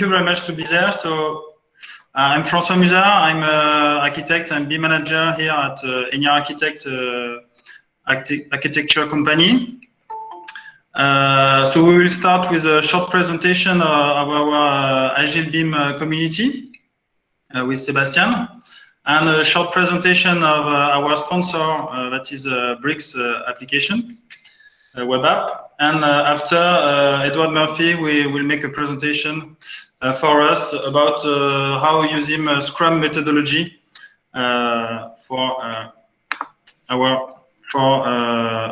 you very much to be there. So uh, I'm François Musard. I'm an architect and BIM manager here at uh, Enya Architect uh, Architecture Company. Uh, so we will start with a short presentation of our uh, Agile BIM uh, community uh, with Sebastian and a short presentation of our sponsor that is Bricks application web app. And after Edward Murphy, we will make a presentation for us about how using Scrum methodology for our for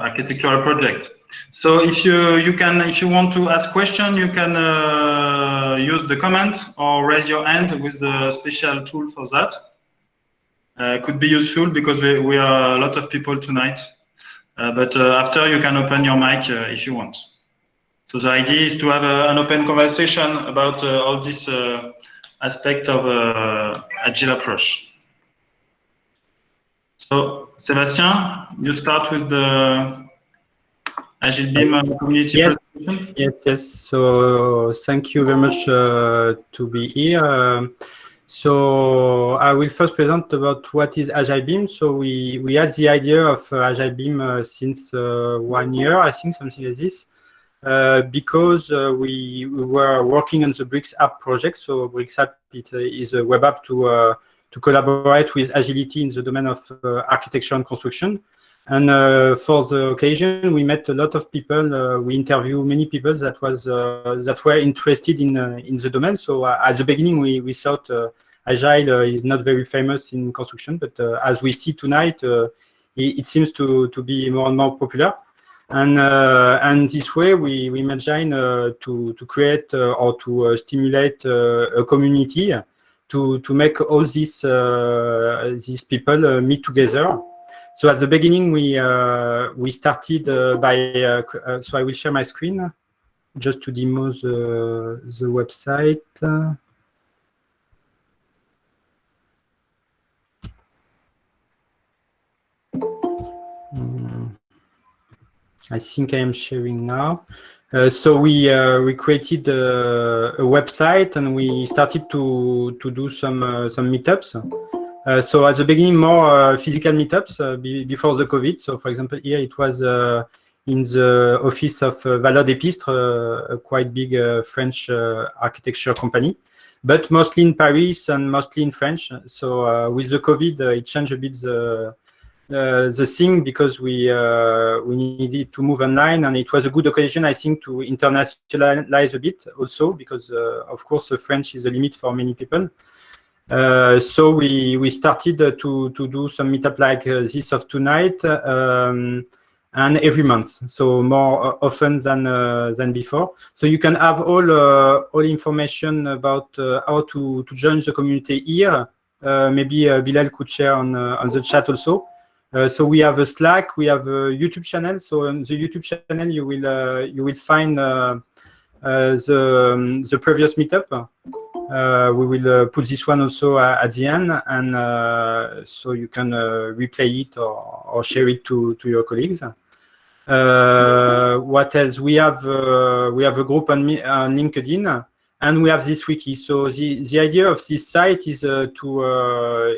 architectural project. So if you you can if you want to ask question, you can uh, use the comment or raise your hand with the special tool for that. Uh, could be useful because we, we are a lot of people tonight. Uh, but uh, after you can open your mic uh, if you want. So the idea is to have a, an open conversation about uh, all this aspect of agile approach. So Sébastien, you start with the Agile BIM community yes, yes, yes. So thank you very much uh, to be here. Um, so I will first present about what is Agile BIM. So we, we had the idea of uh, Agile BIM uh, since uh, one year, I think, something like this, uh, because uh, we, we, were working on the Bricks app project. So Bricks app it, is a web app to, to collaborate with agility in the domain of architecture and construction. And uh, for the occasion, we met a lot of people. Uh, we interviewed many people that was uh, that were interested in uh, in the domain. So uh, at the beginning, we we thought uh, agile is not very famous in construction, but as we see tonight, it, it, seems to to be more and more popular. And and this way, we we imagine to to create or to stimulate a community to to make all these these people meet together so at the beginning, we uh, we started uh, by. Uh, uh, so I will share my screen just to demo the the website. I think I am sharing now. Uh, so we uh, we created a, a, website and we started to to do some uh, some meetups. Uh, so at the beginning, more uh, physical meetups uh, be before the COVID. So for example, here it was in the office of uh, Valode et Pistre, a quite big French architecture company but mostly in Paris and mostly in French. So uh, with the COVID, uh, it changed a bit the uh, the thing because we we needed to move online, and it was a good occasion, I think, to internationalize a bit also because, of course, French is a limit for many people. Uh, so we we started to to do some meetup like uh, this of tonight um, and every month so more often than uh, than before. So you can have all uh, all information about uh, how to to join the community here. Uh, maybe Bilal could share on on the chat also so we have a slack we have a youtube channel so on the youtube channel you will you will find the um, the previous meetup uh, we will uh, put this one also uh, at the end, and so you can replay it or, or share it to, to your colleagues. Uh, what else? We have uh, we have a group on, on, LinkedIn, and we have this wiki. So the the idea of this site is uh, to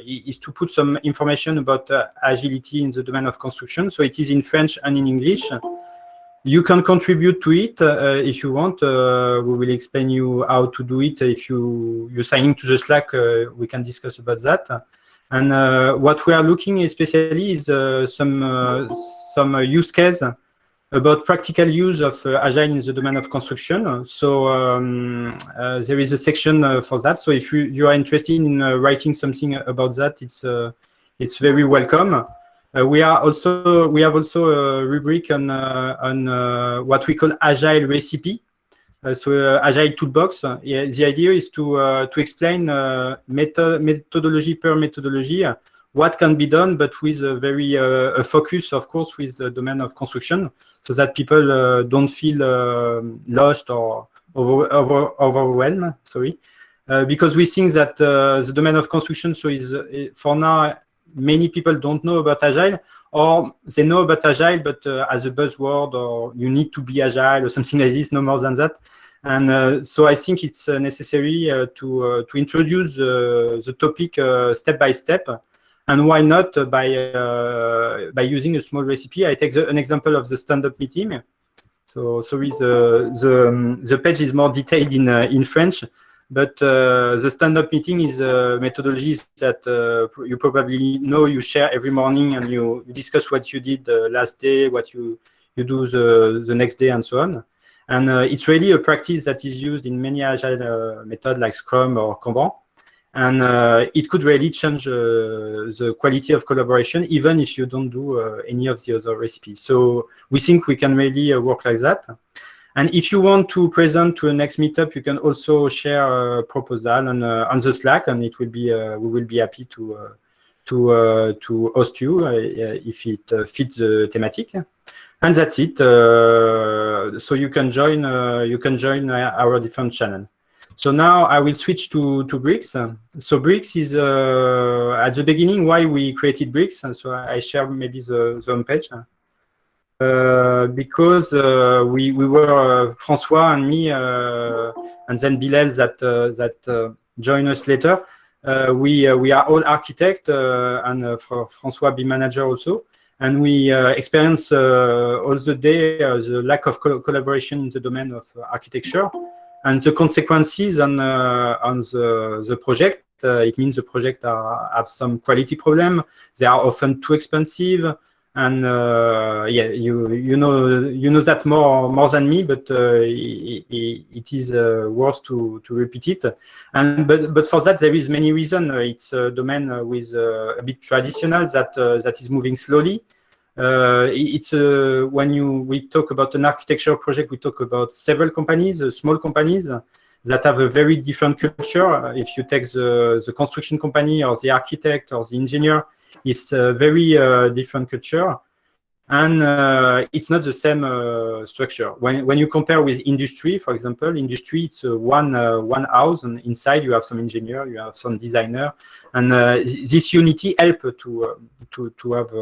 is to put some information about agility in the domain of construction. So it is in French and in English. You can contribute to it uh, if you want. Uh, we will explain you how to do it. If you you're signing to the Slack, uh, we can discuss about that. And uh, what we are looking especially is uh, some uh, some use case about practical use of uh, Agile in the domain of construction. So um, uh, there is a section uh, for that. So if you, you are interested in writing something about that, it's it's very welcome. Uh, we are also we have also a rubric on uh, on uh, what we call agile recipe. so agile toolbox. Yeah, the idea is to to explain method methodology per methodology what can be done, but with a very uh, a focus, of course, with the domain of construction, so that people uh, don't feel uh, lost or over, over, overwhelmed. Sorry, because we think that the domain of construction so is for now many people don't know about Agile, or they know about Agile, but uh, as a buzzword, or you need to be Agile, or something like this, no more than that. And uh, so I think it's uh, necessary uh, to uh, to introduce the topic step by step. And why not by by using a small recipe? I take the, an example of the stand-up meeting. So sorry, the the um, the page is more detailed in in French. But uh, the stand-up meeting is a methodology that uh, you probably know you share every morning and you, you discuss what you did uh, last day, what you, you do the, the next day and so on. And uh, it's really a practice that is used in many agile uh, methods like Scrum or Kanban. And uh, it could really change uh, the quality of collaboration, even if you don't do uh, any of the other recipes. So we think we can really uh, work like that. And if you want to present to a next meetup, you can also share a proposal on, uh, on the Slack, and it will be uh, we will be happy to uh, to to host you if it fits the thematic. And that's it. so you can join you can join our different channel. So now I will switch to, to Bricks. So Bricks is uh, at the beginning why we created Bricks. And so I share maybe the, the home page. Uh, because uh, we, we were, uh, Francois and me, uh, and then Bilal that, uh, that uh, joined us later, we, we are all architect and Francois be manager also. And we experience all the day the lack of co collaboration in the domain of architecture and the consequences on uh, on the the project. Uh, it means the project are, have some quality problem. They are often too expensive and uh, yeah, you you know you know that more more than me, but uh, it, it is worth to to repeat it. And but but for that there is many reasons. It's a domain with a bit traditional that that is moving slowly. Uh, it's uh, when you we talk about an architecture project, we talk about several companies, uh, small companies that have a very different culture. If you take the the construction company or the architect or the engineer, it's a very uh, different culture and uh, it's not the same uh, structure. When, when you compare with industry, for example, industry, it's one, one house and inside you have some engineer, you have some designer, and this unity help to, to, to have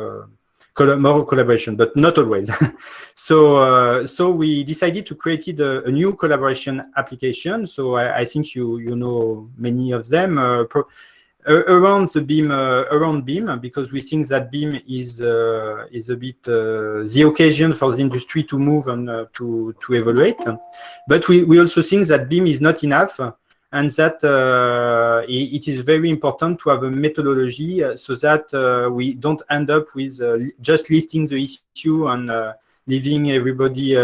more collaboration, but not always. so, so we decided to create a, a, new collaboration application. So I, I, think you, you know many of them around the BIM uh, around BIM because we think that BIM is uh, is a bit uh, the occasion for the industry to move and to to evaluate but we, we also think that BIM is not enough and that uh, it is very important to have a methodology so that uh, we don't end up with uh, just listing the issue and leaving everybody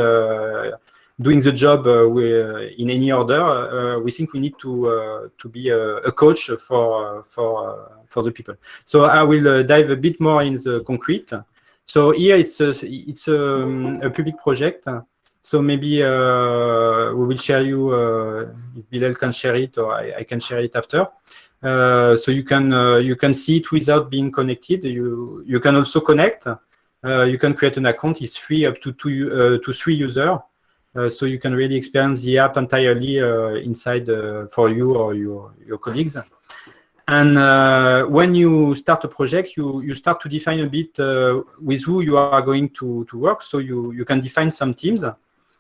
doing the job uh, uh, in any order, uh, we think we need to to be a, a, coach for for for the people. So I will dive a bit more in the concrete. So here it's a, it's a, um, a public project. So maybe uh, we will share you uh, if Bilal can share it or I, I can share it after. Uh, so you can you can see it without being connected. You you can also connect. you can create an account. It's free up to two to three users. Uh, so you can really experience the app entirely uh, inside uh, for you or your, your colleagues. And uh, when you start a project, you, you start to define a bit uh, with who you are going to, to work. So you, you can define some teams.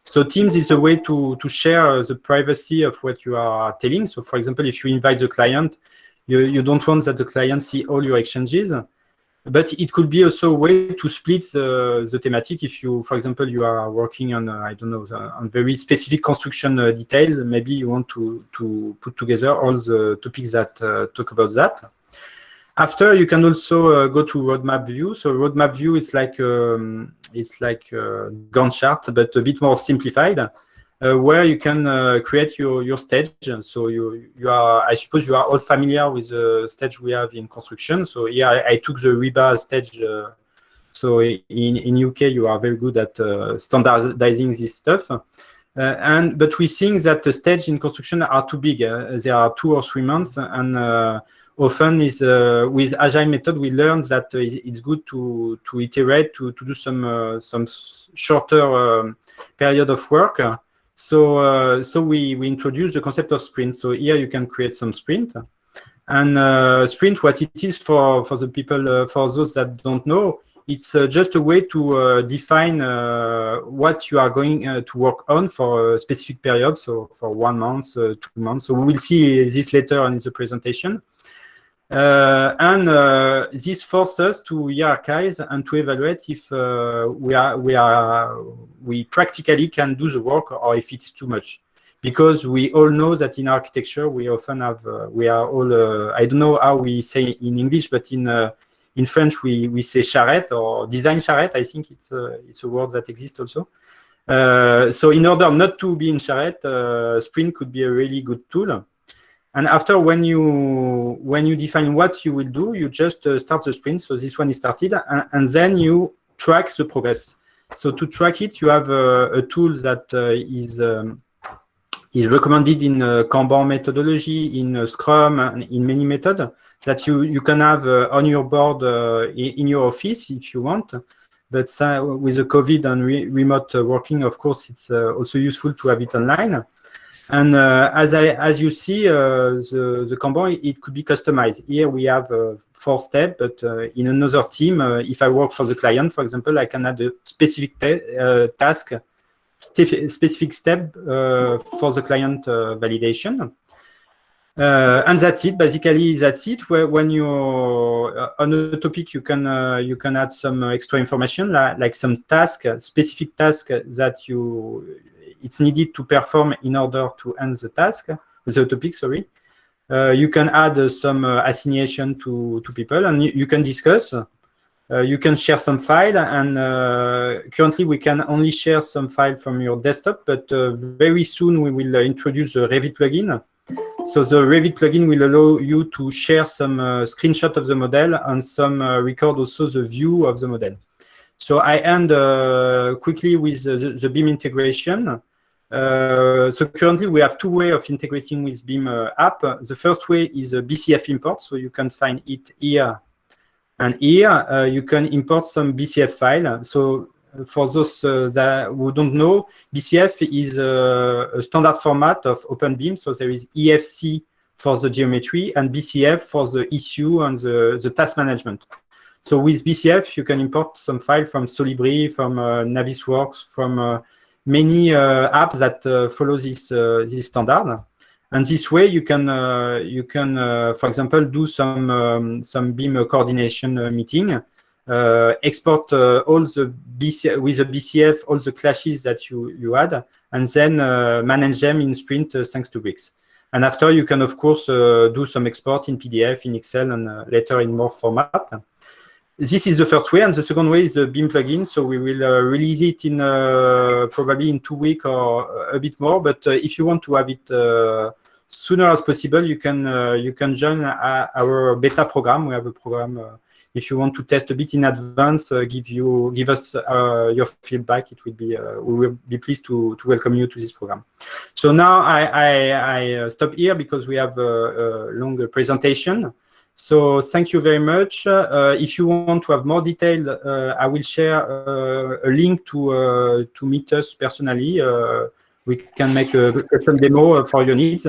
So teams is a way to, to share the privacy of what you are telling. So for example, if you invite the client, you, you don't want that the client see all your exchanges. But it could be also a way to split the, the thematic. If you, for example, you are working on, uh, I don't know, on very specific construction uh, details, maybe you want to, to put together all the topics that uh, talk about that. After, you can also uh, go to roadmap view. So roadmap view, it's like um, it's like a Gantt chart, but a bit more simplified. Uh, where you can uh, create your, your stage. So you, you are, I suppose you are all familiar with the stage we have in construction. So yeah, I, I took the RIBA stage. So in, in UK, you are very good at standardizing this stuff. Uh, and but we think that the stage in construction are too big. Uh, they are two or three months, and uh, often is with agile method we learn that it's good to to iterate to to do some some shorter um, period of work. So, uh, so we, we introduce the concept of sprint. So here you can create some sprint. And uh, sprint, what it is for, for the people, uh, for those that don't know, It's uh, just a way to uh, define uh, what you are going uh, to work on for a specific period, so for one month, uh, two months. So we will see this later in the presentation. Uh, and this forces us to hierarchize and to evaluate if we are we are we practically can do the work or if it's too much because we all know that in architecture we often have uh, we are all uh, I don't know how we say in English but in uh, in French, we, we say charrette or design charrette. I think it's a, it's a word that exists also. Uh, so in order not to be in charrette, uh, Sprint could be a really good tool. And after, when you when you define what you will do, you just uh, start the sprint. So this one is started, and, and, then you track the progress. So to track it, you have a, a tool that uh, is um, is recommended in uh, Kanban methodology, in uh, Scrum, in many methods that you, you can have uh, on your board uh, in, your office if you want. But with the COVID and re remote uh, working, of course, it's also useful to have it online. And as I as you see, the the Kanban it could be customized. Here we have four steps, but in another team, if I work for the client, for example, I can add a specific task specific step uh, for the client uh, validation. Uh, and that's it. Basically, that's it. Where when you're on a topic, you can you can add some extra information, like, like some task, specific task that you it's needed to perform in order to end the task, the topic. Sorry. Uh, you can add uh, some uh, assignation to to people, and you, you can discuss uh, you can share some file and uh, currently we can only share some file from your desktop, but uh, very soon we will introduce the Revit plugin. So the Revit plugin will allow you to share some uh, screenshot of the model and some uh, record also the view of the model. So I end uh, quickly with the, the, BIM integration. so currently we have two ways of integrating with BIM app. The first way is a BCF import. So you can find it here and here uh, you can import some BCF file. So uh, for those uh, that who don't know, BCF is a, a, standard format of OpenBIM. So there is IFC for the geometry and BCF for the issue and the, the task management. So with BCF, you can import some file from Solibri, from uh, Navisworks, from uh, many uh, apps that follow this, this standard. And this way, you can uh, you can, uh, for example, do some um, some BIM coordination uh, meeting, export all the BC with the BCF all the clashes that you you had, and then manage them in Sprint thanks to Bricks. And after, you can, of course, uh, do some export in PDF, in Excel, and uh, later in more format. This is the first way. And the second way is the BIM plugin. So we will uh, release it in probably in two weeks or a bit more. But if you want to have it sooner as possible, you can uh, you can join our beta program. We have a program. Uh, if you want to test a bit in advance, uh, give you give us your feedback. It will be we will be pleased to to welcome you to this program. So now I I, I stop here because we have a, a long presentation. So thank you very much. Uh, if you want to have more detail, uh, I will share uh, a link to to meet us personally. we can make a custom demo for your needs.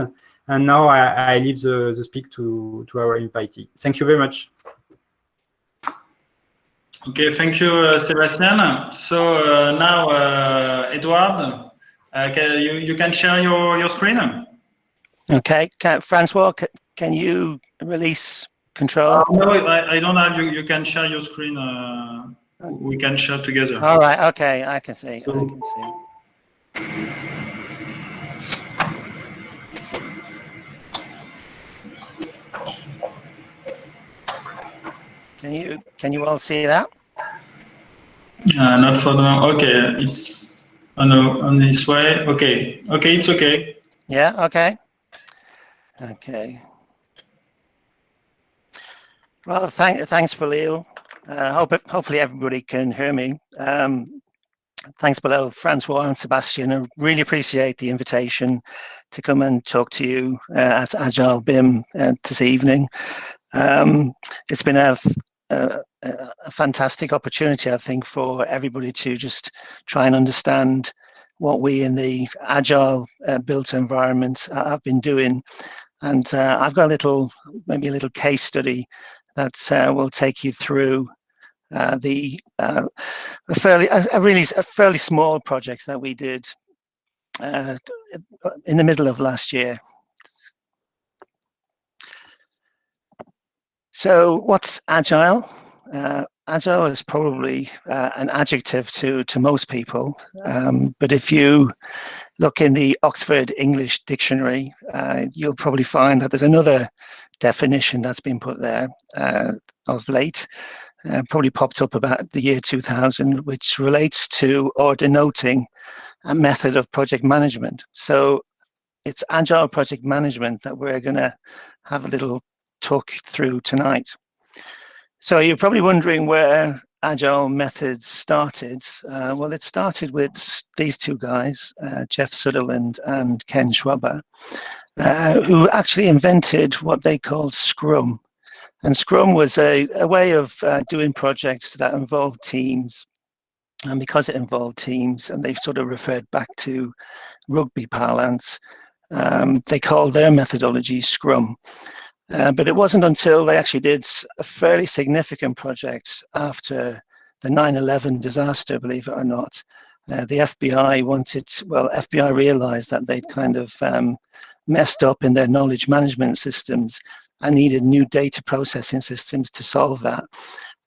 And now I, I leave the, the speak to, to our invitee. Thank you very much. Okay, thank you, uh, Sebastian. So uh, now, uh, Edouard, uh, can, you, you can share your, your screen. Okay, can, Francois, can you release control? Uh, no, I, I don't have, you, you can share your screen. Uh, we can share together. All right, okay, I can see, so, I can see. Can you can you all see that? Uh, not for now. Okay, it's on on this way. Okay, okay, it's okay. Yeah. Okay. Okay. Well, thank, thanks, Bilal. Uh, hope hopefully everybody can hear me. Um, thanks, Bilal, Francois, and Sebastian. I really appreciate the invitation to come and talk to you uh, at Agile BIM uh, this evening. Um, it's been a, a, fantastic opportunity, I think, for everybody to just try and understand what we in the agile uh, built environment have been doing. And uh, I've got a little, maybe a little case study that uh, will take you through uh, the uh, a fairly a, a, really a fairly small project that we did uh, in the middle of last year. So what's agile? Uh, agile is probably uh, an adjective to to most people, um, but if you look in the Oxford English Dictionary, uh, you'll probably find that there's another definition that's been put there uh, of late, uh, probably popped up about the year 2000, which relates to or denoting a method of project management. So it's agile project management that we're going to have a little talk through tonight. So you're probably wondering where agile methods started. Uh, well, it started with these two guys, uh, Jeff Sutherland and Ken Schwaber, uh, who actually invented what they called Scrum. And Scrum was a, a way of uh, doing projects that involved teams. And because it involved teams, and they sort of referred back to rugby parlance, um, they called their methodology Scrum. Uh, but it wasn't until they actually did a fairly significant project after the 9-11 disaster, believe it or not. Uh, the FBI wanted, well, FBI realized that they'd kind of um, messed up in their knowledge management systems and needed new data processing systems to solve that.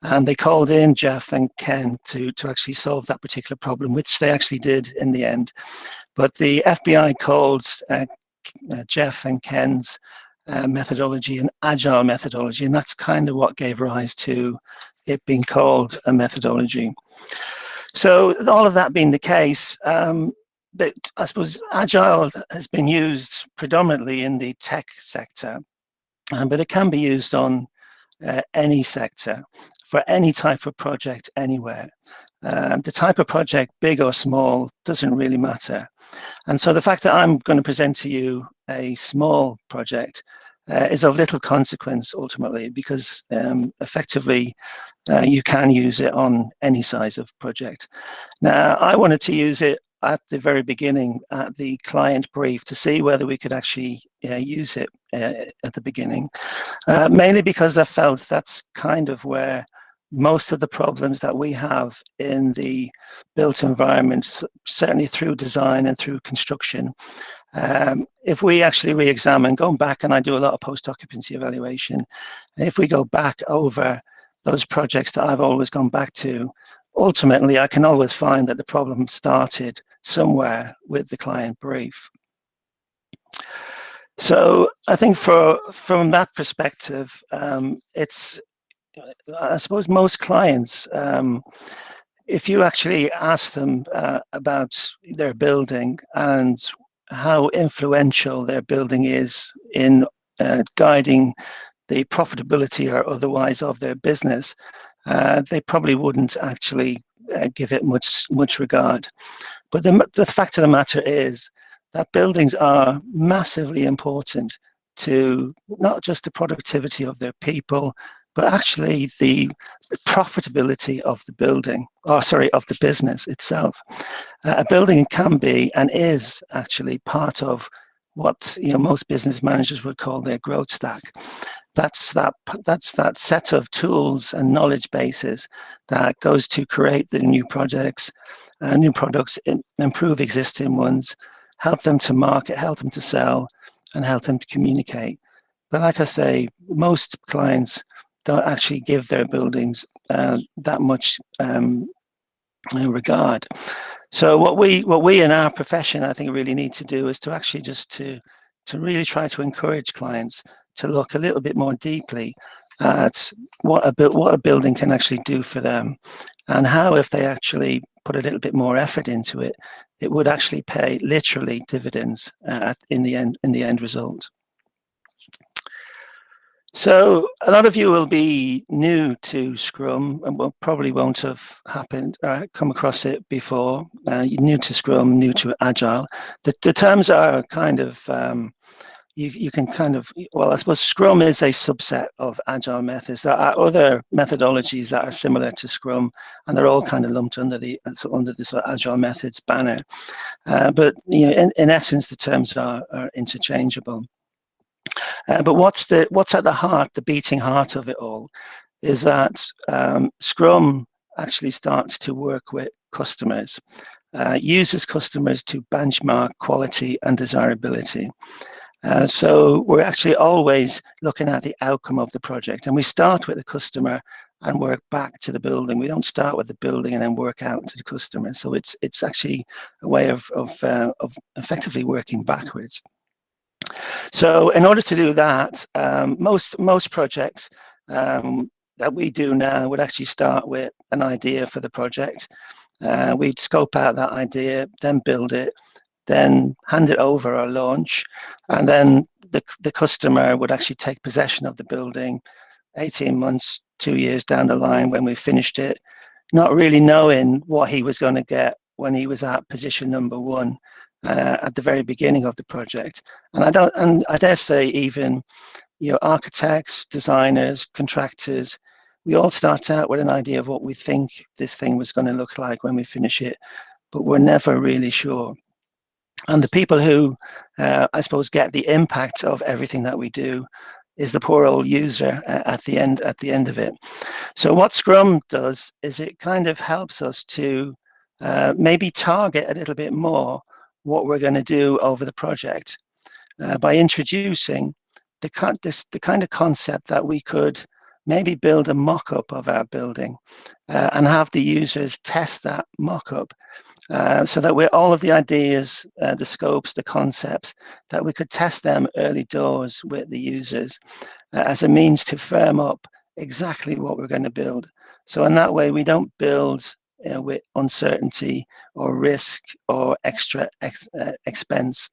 And they called in Jeff and Ken to, to actually solve that particular problem, which they actually did in the end. But the FBI called uh, uh, Jeff and Ken's uh, methodology and agile methodology, and that's kind of what gave rise to it being called a methodology. So all of that being the case, um, that I suppose agile has been used predominantly in the tech sector, um, but it can be used on uh, any sector for any type of project anywhere. Um, the type of project, big or small, doesn't really matter. And so the fact that I'm going to present to you a small project uh, is of little consequence ultimately because um, effectively uh, you can use it on any size of project. Now I wanted to use it at the very beginning at the client brief to see whether we could actually uh, use it uh, at the beginning, uh, mainly because I felt that's kind of where most of the problems that we have in the built environment, certainly through design and through construction, um, if we actually re-examine, going back, and I do a lot of post-occupancy evaluation, if we go back over those projects that I've always gone back to, ultimately I can always find that the problem started somewhere with the client brief. So I think for from that perspective, um, it's I suppose most clients, um, if you actually ask them uh, about their building and how influential their building is in uh, guiding the profitability or otherwise of their business, uh, they probably wouldn't actually uh, give it much much regard. But the, the fact of the matter is that buildings are massively important to not just the productivity of their people, but actually the profitability of the building, or sorry, of the business itself. Uh, a building can be and is actually part of what you know most business managers would call their growth stack. That's that that's that set of tools and knowledge bases that goes to create the new projects, uh, new products, improve existing ones, help them to market, help them to sell, and help them to communicate. But like I say, most clients don't actually give their buildings uh, that much um, regard. So what we what we in our profession I think really need to do is to actually just to to really try to encourage clients to look a little bit more deeply at what a what a building can actually do for them and how if they actually put a little bit more effort into it it would actually pay literally dividends uh, in the end in the end result. So a lot of you will be new to Scrum and will probably won't have happened uh, come across it before. Uh, you're new to Scrum, new to Agile. The, the terms are kind of um, you you can kind of well I suppose Scrum is a subset of Agile methods. There are other methodologies that are similar to Scrum, and they're all kind of lumped under the under this Agile methods banner. Uh, but you know, in, in essence, the terms are, are interchangeable. Uh, but what's the what's at the heart, the beating heart of it all, is that um, Scrum actually starts to work with customers, uh, uses customers to benchmark quality and desirability. Uh, so we're actually always looking at the outcome of the project and we start with the customer and work back to the building. We don't start with the building and then work out to the customer. So it's it's actually a way of, of, uh, of effectively working backwards. So in order to do that, um, most, most projects um, that we do now would actually start with an idea for the project. Uh, we'd scope out that idea, then build it, then hand it over or launch, and then the, the customer would actually take possession of the building 18 months, two years down the line when we finished it, not really knowing what he was going to get when he was at position number one uh, at the very beginning of the project. And I don't, and I dare say even, you know, architects, designers, contractors, we all start out with an idea of what we think this thing was going to look like when we finish it, but we're never really sure. And the people who, uh, I suppose, get the impact of everything that we do is the poor old user uh, at the end at the end of it. So what Scrum does is it kind of helps us to uh, maybe target a little bit more what we're going to do over the project uh, by introducing the, this, the kind of concept that we could maybe build a mock-up of our building uh, and have the users test that mock-up uh, so that we're all of the ideas, uh, the scopes, the concepts, that we could test them early doors with the users uh, as a means to firm up exactly what we're going to build. So in that way, we don't build uh, with uncertainty or risk or extra ex uh, expense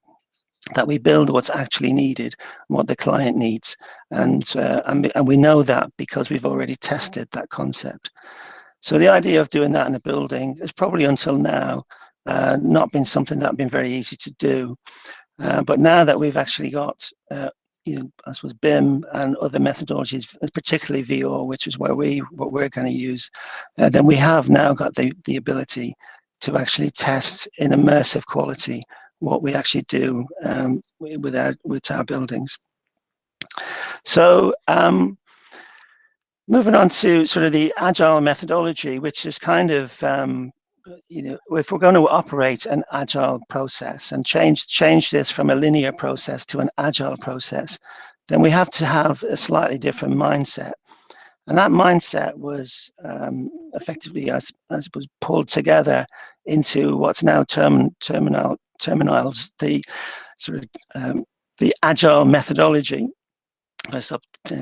that we build what's actually needed, what the client needs. And, uh, and, and we know that because we've already tested that concept. So the idea of doing that in a building has probably until now uh, not been something that been very easy to do. Uh, but now that we've actually got uh, you know, I suppose BIM and other methodologies, particularly VO, which is where we what we're going to use, uh, then we have now got the the ability to actually test in immersive quality what we actually do um, with our with our buildings. So um, moving on to sort of the agile methodology, which is kind of um, you know, if we're going to operate an agile process and change change this from a linear process to an agile process, then we have to have a slightly different mindset. And that mindset was um, effectively, I, I, suppose, pulled together into what's now term, terminal terminals, the sort of um, the agile methodology. I stopped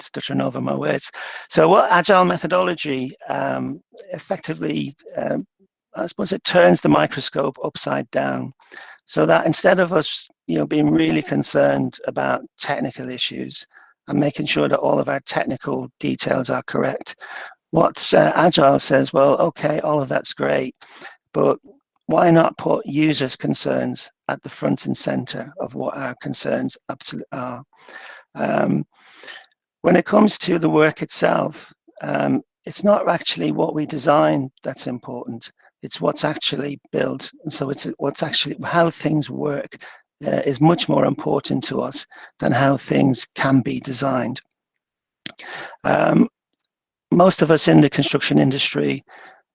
stuttering over my words. So what agile methodology um, effectively um, I suppose it turns the microscope upside down so that instead of us you know, being really concerned about technical issues and making sure that all of our technical details are correct, what uh, Agile says, well, okay, all of that's great, but why not put users' concerns at the front and center of what our concerns absolutely are? Um, when it comes to the work itself, um, it's not actually what we design that's important it's what's actually built. And so it's what's actually, how things work uh, is much more important to us than how things can be designed. Um, most of us in the construction industry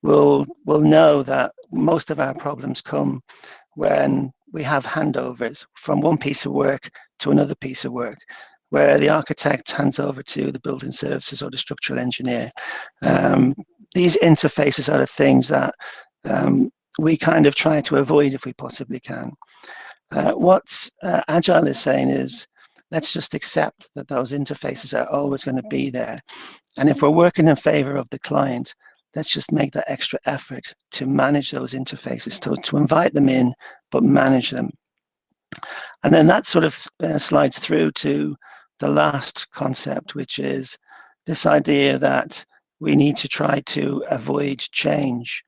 will will know that most of our problems come when we have handovers from one piece of work to another piece of work where the architect hands over to the building services or the structural engineer. Um, these interfaces are the things that um, we kind of try to avoid if we possibly can. Uh, what uh, Agile is saying is, let's just accept that those interfaces are always going to be there. And if we're working in favor of the client, let's just make that extra effort to manage those interfaces, to, to invite them in, but manage them. And then that sort of uh, slides through to the last concept, which is this idea that we need to try to avoid change.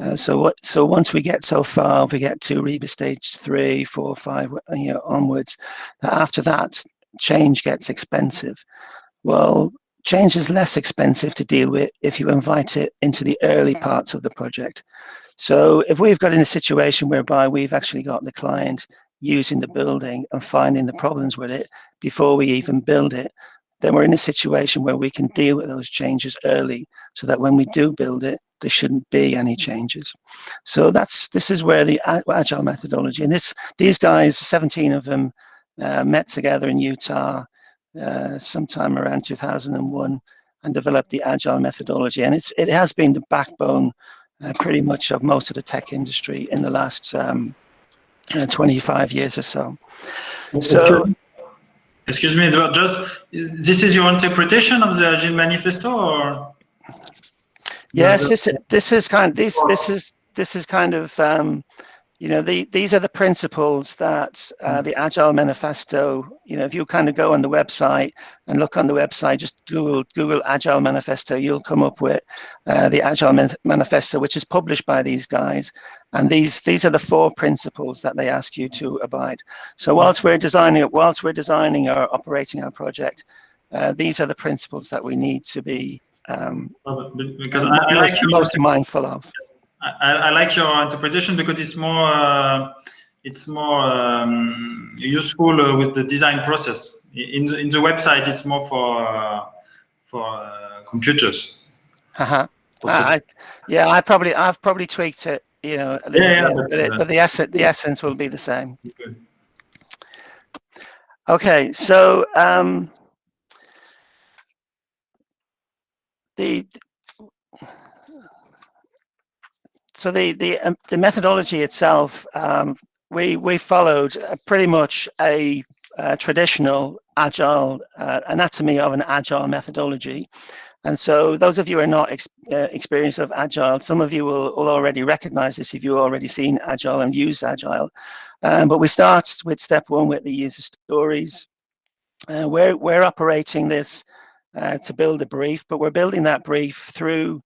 Uh, so what? So once we get so far, we get to RIBA stage three, four, five, you know, onwards. After that, change gets expensive. Well, change is less expensive to deal with if you invite it into the early parts of the project. So if we've got in a situation whereby we've actually got the client using the building and finding the problems with it before we even build it, then we're in a situation where we can deal with those changes early so that when we do build it, there shouldn't be any changes. So that's this is where the agile methodology and this these guys, 17 of them, uh, met together in Utah uh, sometime around 2001 and developed the agile methodology. And it's it has been the backbone uh, pretty much of most of the tech industry in the last um, uh, 25 years or so. So. Excuse me, just this is your interpretation of the Agile Manifesto, or? Yes, this this is kind of, this this is this is kind of um, you know the, these are the principles that uh, the Agile Manifesto. You know, if you kind of go on the website and look on the website, just Google Google Agile Manifesto, you'll come up with uh, the Agile Man Manifesto, which is published by these guys. And these these are the four principles that they ask you to abide. So whilst we're designing whilst we're designing or operating our project, uh, these are the principles that we need to be um, because I, I like most mindful of. I, I, like your interpretation because it's more uh, it's more um, useful uh, with the design process. In the, in the website, it's more for uh, for uh, computers. Uh-huh. I, yeah, I probably I've probably tweaked it, you know, a little yeah, bit, but, it, but the essence the essence will be the same. Okay, so um, the so the the um, the methodology itself um, we we followed pretty much a, a traditional agile uh, anatomy of an agile methodology. And so those of you who are not ex uh, experienced of agile some of you will, will already recognize this if you've already seen agile and used agile. Um, but we start with step one with the user stories. Uh, we're we're operating this uh, to build a brief, but we're building that brief through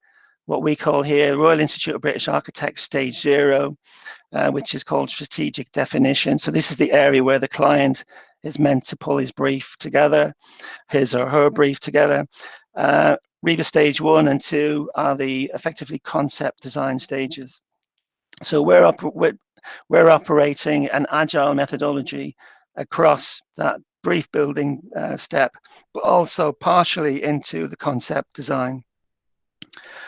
what we call here Royal Institute of British Architects Stage Zero, uh, which is called strategic definition. So this is the area where the client is meant to pull his brief together, his or her brief together. Uh, RIBA stage one and two are the effectively concept design stages. So we're, op we're, we're operating an agile methodology across that brief building uh, step, but also partially into the concept design.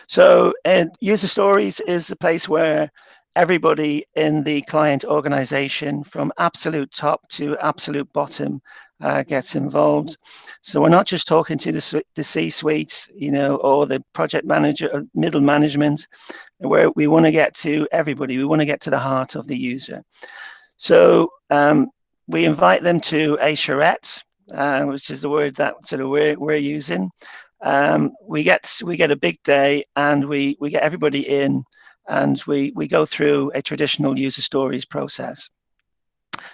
So uh, user stories is the place where everybody in the client organization from absolute top to absolute bottom uh, gets involved. So we're not just talking to the, the C-suite, you know, or the project manager, or middle management, where we want to get to everybody. We want to get to the heart of the user. So um, we invite them to a charrette, uh, which is the word that sort of we're, we're using. Um, we get we get a big day and we we get everybody in and we we go through a traditional user stories process.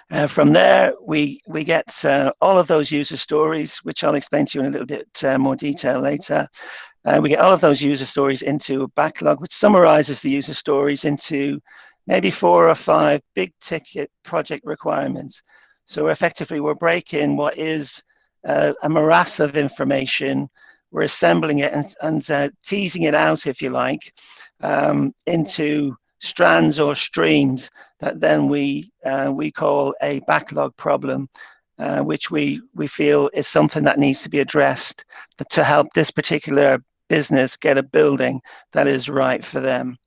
Uh, from there, we we get uh, all of those user stories, which I'll explain to you in a little bit uh, more detail later. Uh, we get all of those user stories into a backlog, which summarizes the user stories into maybe four or five big ticket project requirements. So effectively, we're breaking what is uh, a morass of information, we're assembling it and, and uh, teasing it out, if you like, um, into strands or streams that then we uh, we call a backlog problem, uh, which we we feel is something that needs to be addressed to help this particular business get a building that is right for them.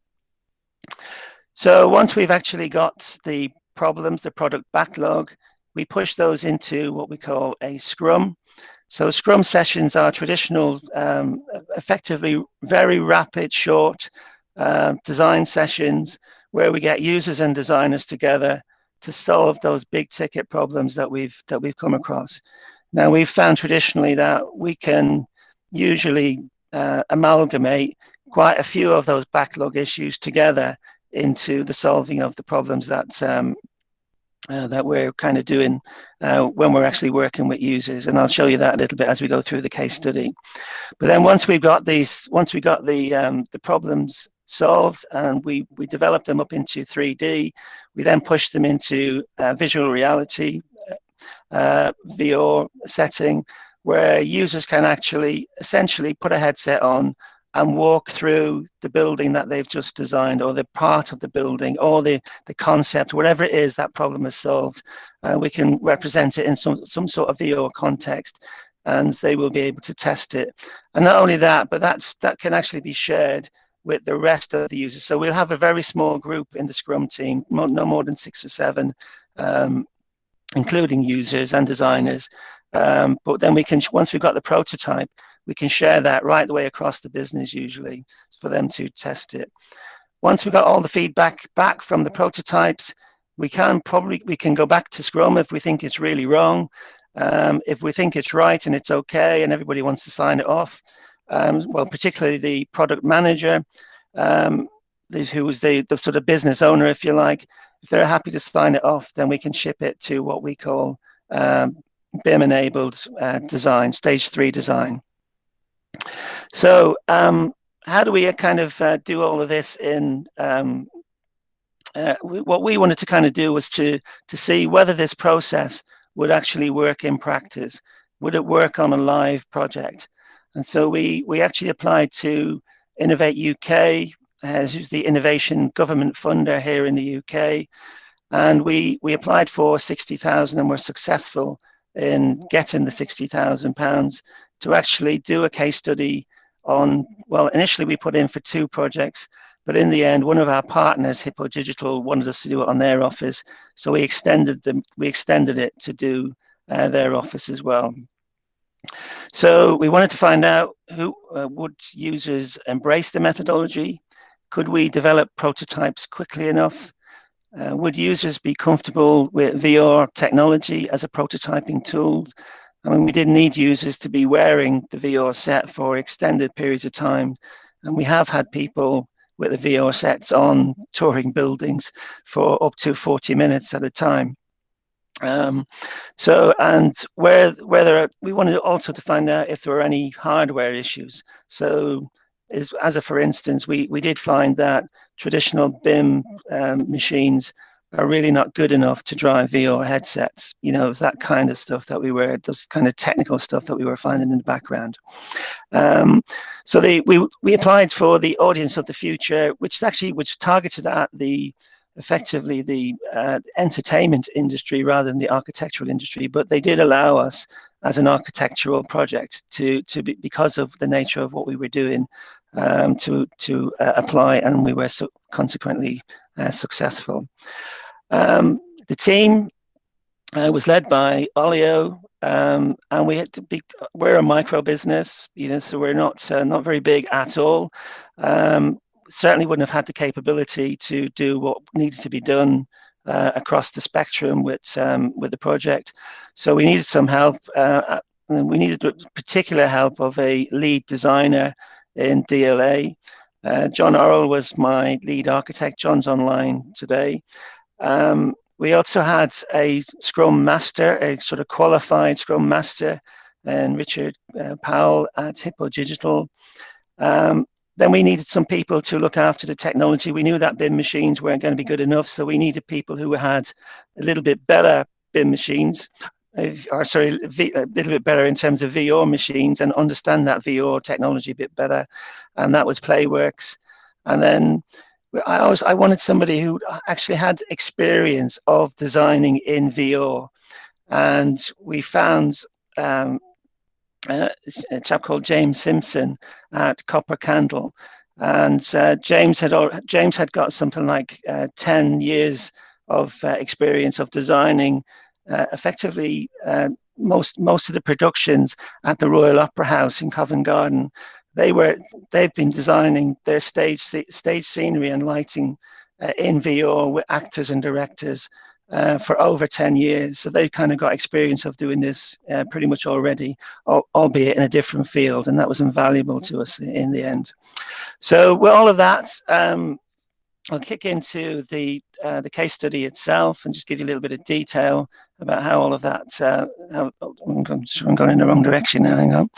So once we've actually got the problems, the product backlog, we push those into what we call a scrum. So scrum sessions are traditional, um, effectively very rapid, short uh, design sessions where we get users and designers together to solve those big ticket problems that we've that we've come across. Now we've found traditionally that we can usually uh, amalgamate quite a few of those backlog issues together into the solving of the problems that um, uh, that we're kind of doing uh, when we're actually working with users. And I'll show you that a little bit as we go through the case study. But then once we've got these, once we got the, um, the problems solved and we, we developed them up into 3D, we then push them into uh, visual reality, uh, VR setting, where users can actually essentially put a headset on and walk through the building that they've just designed or the part of the building or the, the concept, whatever it is that problem is solved. Uh, we can represent it in some, some sort of VR context and they will be able to test it. And not only that, but that, that can actually be shared with the rest of the users. So we'll have a very small group in the Scrum team, no more than six or seven, um, including users and designers. Um, but then we can, once we've got the prototype, we can share that right the way across the business usually for them to test it. Once we've got all the feedback back from the prototypes, we can probably, we can go back to Scrum if we think it's really wrong. Um, if we think it's right and it's okay and everybody wants to sign it off, um, well, particularly the product manager, um, who was the, the sort of business owner, if you like, if they're happy to sign it off, then we can ship it to what we call um, BIM-enabled uh, design, stage three design. So um, how do we kind of uh, do all of this in um, uh, what we wanted to kind of do was to to see whether this process would actually work in practice. Would it work on a live project? And so we, we actually applied to Innovate UK, uh, who's the innovation government funder here in the UK. And we, we applied for 60,000 and were successful in getting the 60,000 pounds to actually do a case study on, well, initially we put in for two projects, but in the end, one of our partners, Hippo Digital, wanted us to do it on their office. So we extended them, we extended it to do uh, their office as well. So we wanted to find out who uh, would users embrace the methodology? Could we develop prototypes quickly enough? Uh, would users be comfortable with VR technology as a prototyping tool? I mean, we didn't need users to be wearing the VR set for extended periods of time. And we have had people with the VR sets on touring buildings for up to 40 minutes at a time. Um, so, and where, where whether we wanted also to find out if there were any hardware issues. So, is, as a for instance, we, we did find that traditional BIM um, machines are really not good enough to drive VR headsets. You know, it was that kind of stuff that we were, this kind of technical stuff that we were finding in the background. Um, so we, we applied for the audience of the future, which is actually, which targeted at the, effectively the uh, entertainment industry rather than the architectural industry, but they did allow us as an architectural project to, to be, because of the nature of what we were doing, um, to, to uh, apply and we were so consequently uh, successful. Um, the team uh, was led by Olio, um, and we had to be. We're a micro business, you know, so we're not uh, not very big at all. Um, certainly wouldn't have had the capability to do what needed to be done uh, across the spectrum with um, with the project. So we needed some help. Uh, and we needed particular help of a lead designer in DLA. Uh, John Orrell was my lead architect. John's online today. Um, we also had a Scrum Master, a sort of qualified Scrum Master, and Richard uh, Powell at Hippo Digital. Um, then we needed some people to look after the technology. We knew that BIM machines weren't going to be good enough, so we needed people who had a little bit better BIM machines, or sorry, a little bit better in terms of VR machines and understand that VR technology a bit better. And that was Playworks. And then I I wanted somebody who actually had experience of designing in VR, and we found um, a chap called James Simpson at Copper Candle, and uh, James had James had got something like uh, ten years of uh, experience of designing uh, effectively uh, most most of the productions at the Royal Opera House in Covent Garden they were they've been designing their stage stage scenery and lighting uh, in VR with actors and directors uh, for over 10 years. So they've kind of got experience of doing this uh, pretty much already, albeit in a different field. And that was invaluable to us in the end. So with all of that, um, I'll kick into the uh, the case study itself and just give you a little bit of detail about how all of that. Uh, how, oh, I'm, going, I'm going in the wrong direction now. Hang on.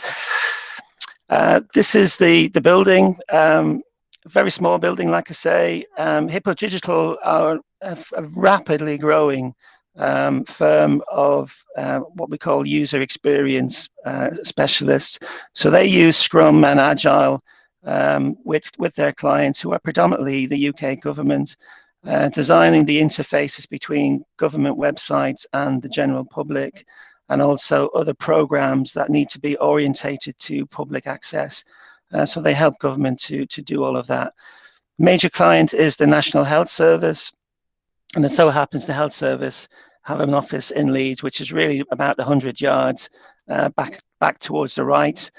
Uh, this is the, the building, um, very small building, like I say. Um, Hippo Digital are a, a rapidly growing um, firm of uh, what we call user experience uh, specialists. So they use Scrum and Agile um, with, with their clients who are predominantly the UK government, uh, designing the interfaces between government websites and the general public and also other programs that need to be orientated to public access. Uh, so they help government to, to do all of that. Major client is the National Health Service. And it so happens the Health Service have an office in Leeds, which is really about 100 yards uh, back, back towards the right.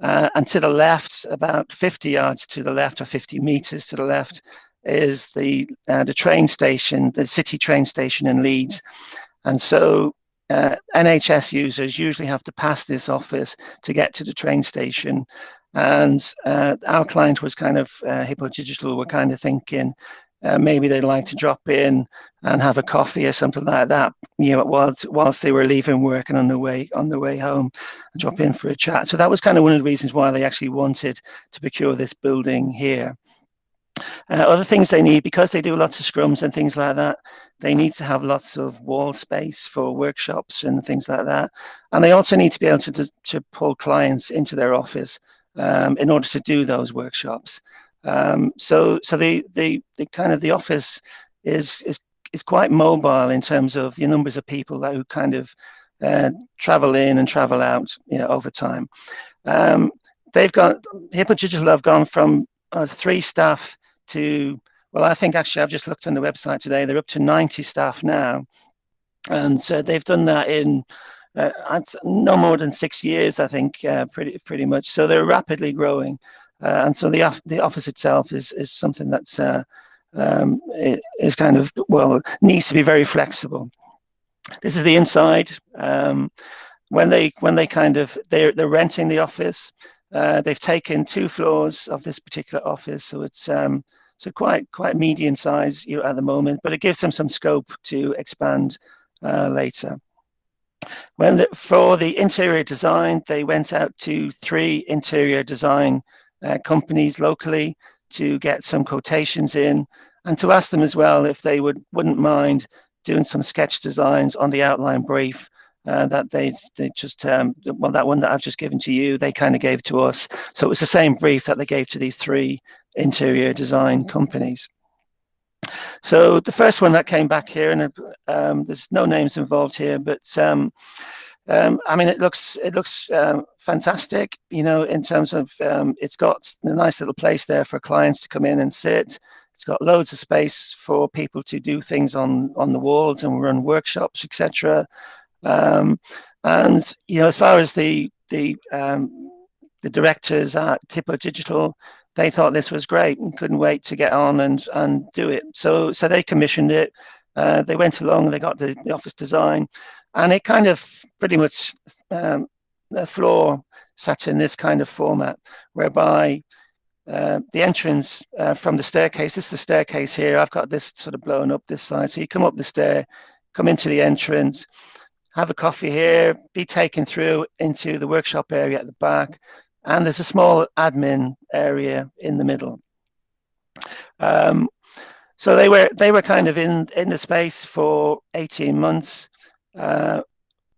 Uh, and to the left, about 50 yards to the left or 50 meters to the left, is the uh, the train station, the city train station in Leeds. And so uh, NHS users usually have to pass this office to get to the train station. And uh, our client was kind of, uh, Hippo Digital were kind of thinking, uh, maybe they'd like to drop in and have a coffee or something like that, you know, whilst, whilst they were leaving work and on the way on the way home, drop in for a chat. So that was kind of one of the reasons why they actually wanted to procure this building here. Uh, other things they need, because they do lots of scrums and things like that, they need to have lots of wall space for workshops and things like that. And they also need to be able to, to pull clients into their office um, in order to do those workshops. Um, so so the, the, the kind of the office is, is, is quite mobile in terms of the numbers of people that who kind of uh, travel in and travel out you know, over time. Um, they've got, Hippo Digital have gone from uh, three staff to, well, I think actually I've just looked on the website today, they're up to 90 staff now. And so they've done that in uh, no more than six years, I think, uh, pretty pretty much. So they're rapidly growing. Uh, and so the, the office itself is, is something that's uh, um, is kind of, well, needs to be very flexible. This is the inside. Um, when they when they kind of they're they're renting the office uh, they've taken two floors of this particular office, so it's um, so quite quite medium size you know, at the moment, but it gives them some scope to expand uh, later. When the, for the interior design, they went out to three interior design uh, companies locally to get some quotations in, and to ask them as well if they would wouldn't mind doing some sketch designs on the outline brief uh, that they they just um, well that one that I've just given to you they kind of gave to us so it was the same brief that they gave to these three interior design companies so the first one that came back here and um, there's no names involved here but um, um, I mean, it looks it looks um, fantastic, you know, in terms of um, it's got a nice little place there for clients to come in and sit. It's got loads of space for people to do things on on the walls and run workshops, etc. Um, and you know, as far as the the um, the directors at Hippo Digital, they thought this was great and couldn't wait to get on and and do it. So so they commissioned it. Uh, they went along, they got the, the, office design, and it kind of pretty much um, the floor sat in this kind of format, whereby uh, the entrance uh, from the staircase, this is the staircase here, I've got this sort of blown up this side. So you come up the stair, come into the entrance, have a coffee here, be taken through into the workshop area at the back, and there's a small admin area in the middle. Um, so they were they were kind of in in the space for 18 months. Uh,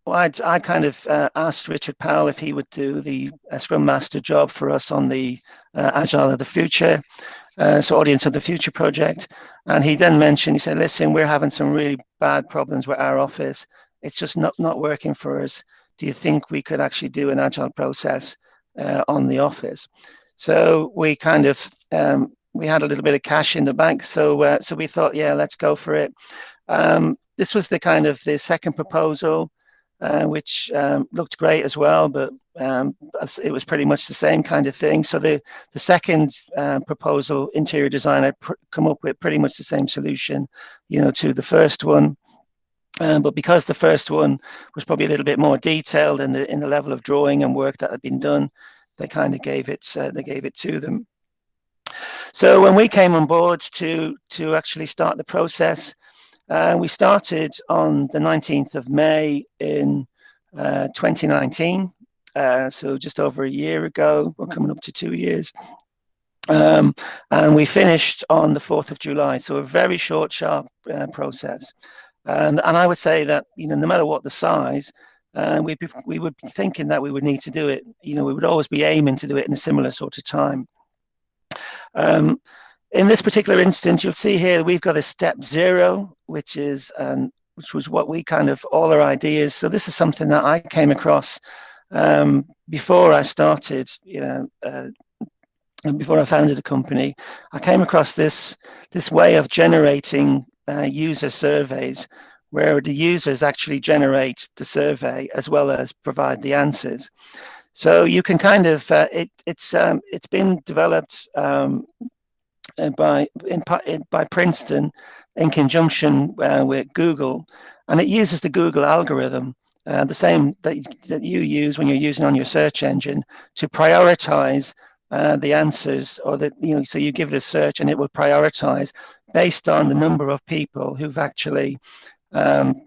well, I I kind of uh, asked Richard Powell if he would do the uh, Scrum Master job for us on the uh, Agile of the Future, uh, so Audience of the Future project, and he then mentioned he said, "Listen, we're having some really bad problems with our office it's just not, not working for us. Do you think we could actually do an agile process uh, on the office? So we kind of, um, we had a little bit of cash in the bank. So, uh, so we thought, yeah, let's go for it. Um, this was the kind of the second proposal, uh, which um, looked great as well, but um, it was pretty much the same kind of thing. So the, the second uh, proposal, interior design, I come up with pretty much the same solution, you know, to the first one. Um, but because the first one was probably a little bit more detailed in the in the level of drawing and work that had been done, they kind of gave it uh, they gave it to them. So when we came on board to to actually start the process, uh, we started on the 19th of May in uh, 2019. Uh, so just over a year ago, we're coming up to two years. Um, and we finished on the 4th of July. So a very short, sharp uh, process. And, and I would say that, you know, no matter what the size, uh, be, we would be thinking that we would need to do it. You know, we would always be aiming to do it in a similar sort of time. Um, in this particular instance, you'll see here we've got a step zero, which is an which was what we kind of all our ideas. So this is something that I came across um, before I started, you know, uh, before I founded a company. I came across this this way of generating uh, user surveys where the users actually generate the survey as well as provide the answers. So you can kind of uh, it, it's um, it's been developed um, uh, by in, by Princeton in conjunction uh, with Google, and it uses the Google algorithm, uh, the same that, that you use when you're using on your search engine to prioritize uh, the answers or that you know so you give it a search and it will prioritize based on the number of people who've actually um,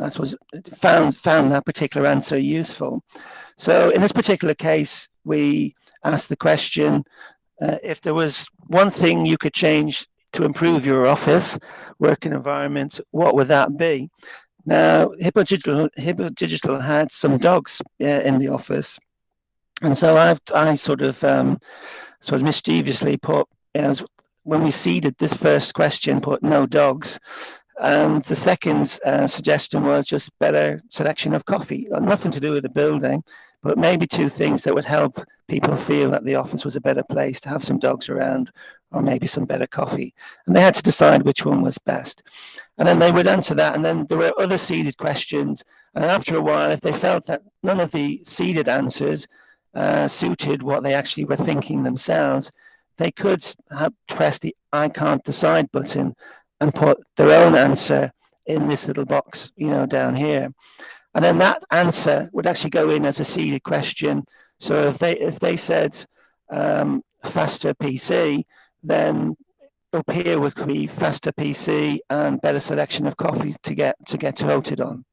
I suppose found found that particular answer useful. So in this particular case, we asked the question uh, if there was one thing you could change to improve your office working environment, what would that be? Now, Hippo Digital, Hippo Digital had some dogs uh, in the office. And so I, I sort of, um, suppose mischievously put, as when we seeded this first question, put no dogs. And the second uh, suggestion was just better selection of coffee, nothing to do with the building, but maybe two things that would help people feel that the office was a better place to have some dogs around or maybe some better coffee. And they had to decide which one was best. And then they would answer that. And then there were other seeded questions. And after a while, if they felt that none of the seeded answers uh, suited what they actually were thinking themselves, they could have, press the I can't decide button and put their own answer in this little box, you know, down here. And then that answer would actually go in as a seeded question. So if they if they said um, faster PC, then up here would be faster PC and better selection of coffee to get to get voted on.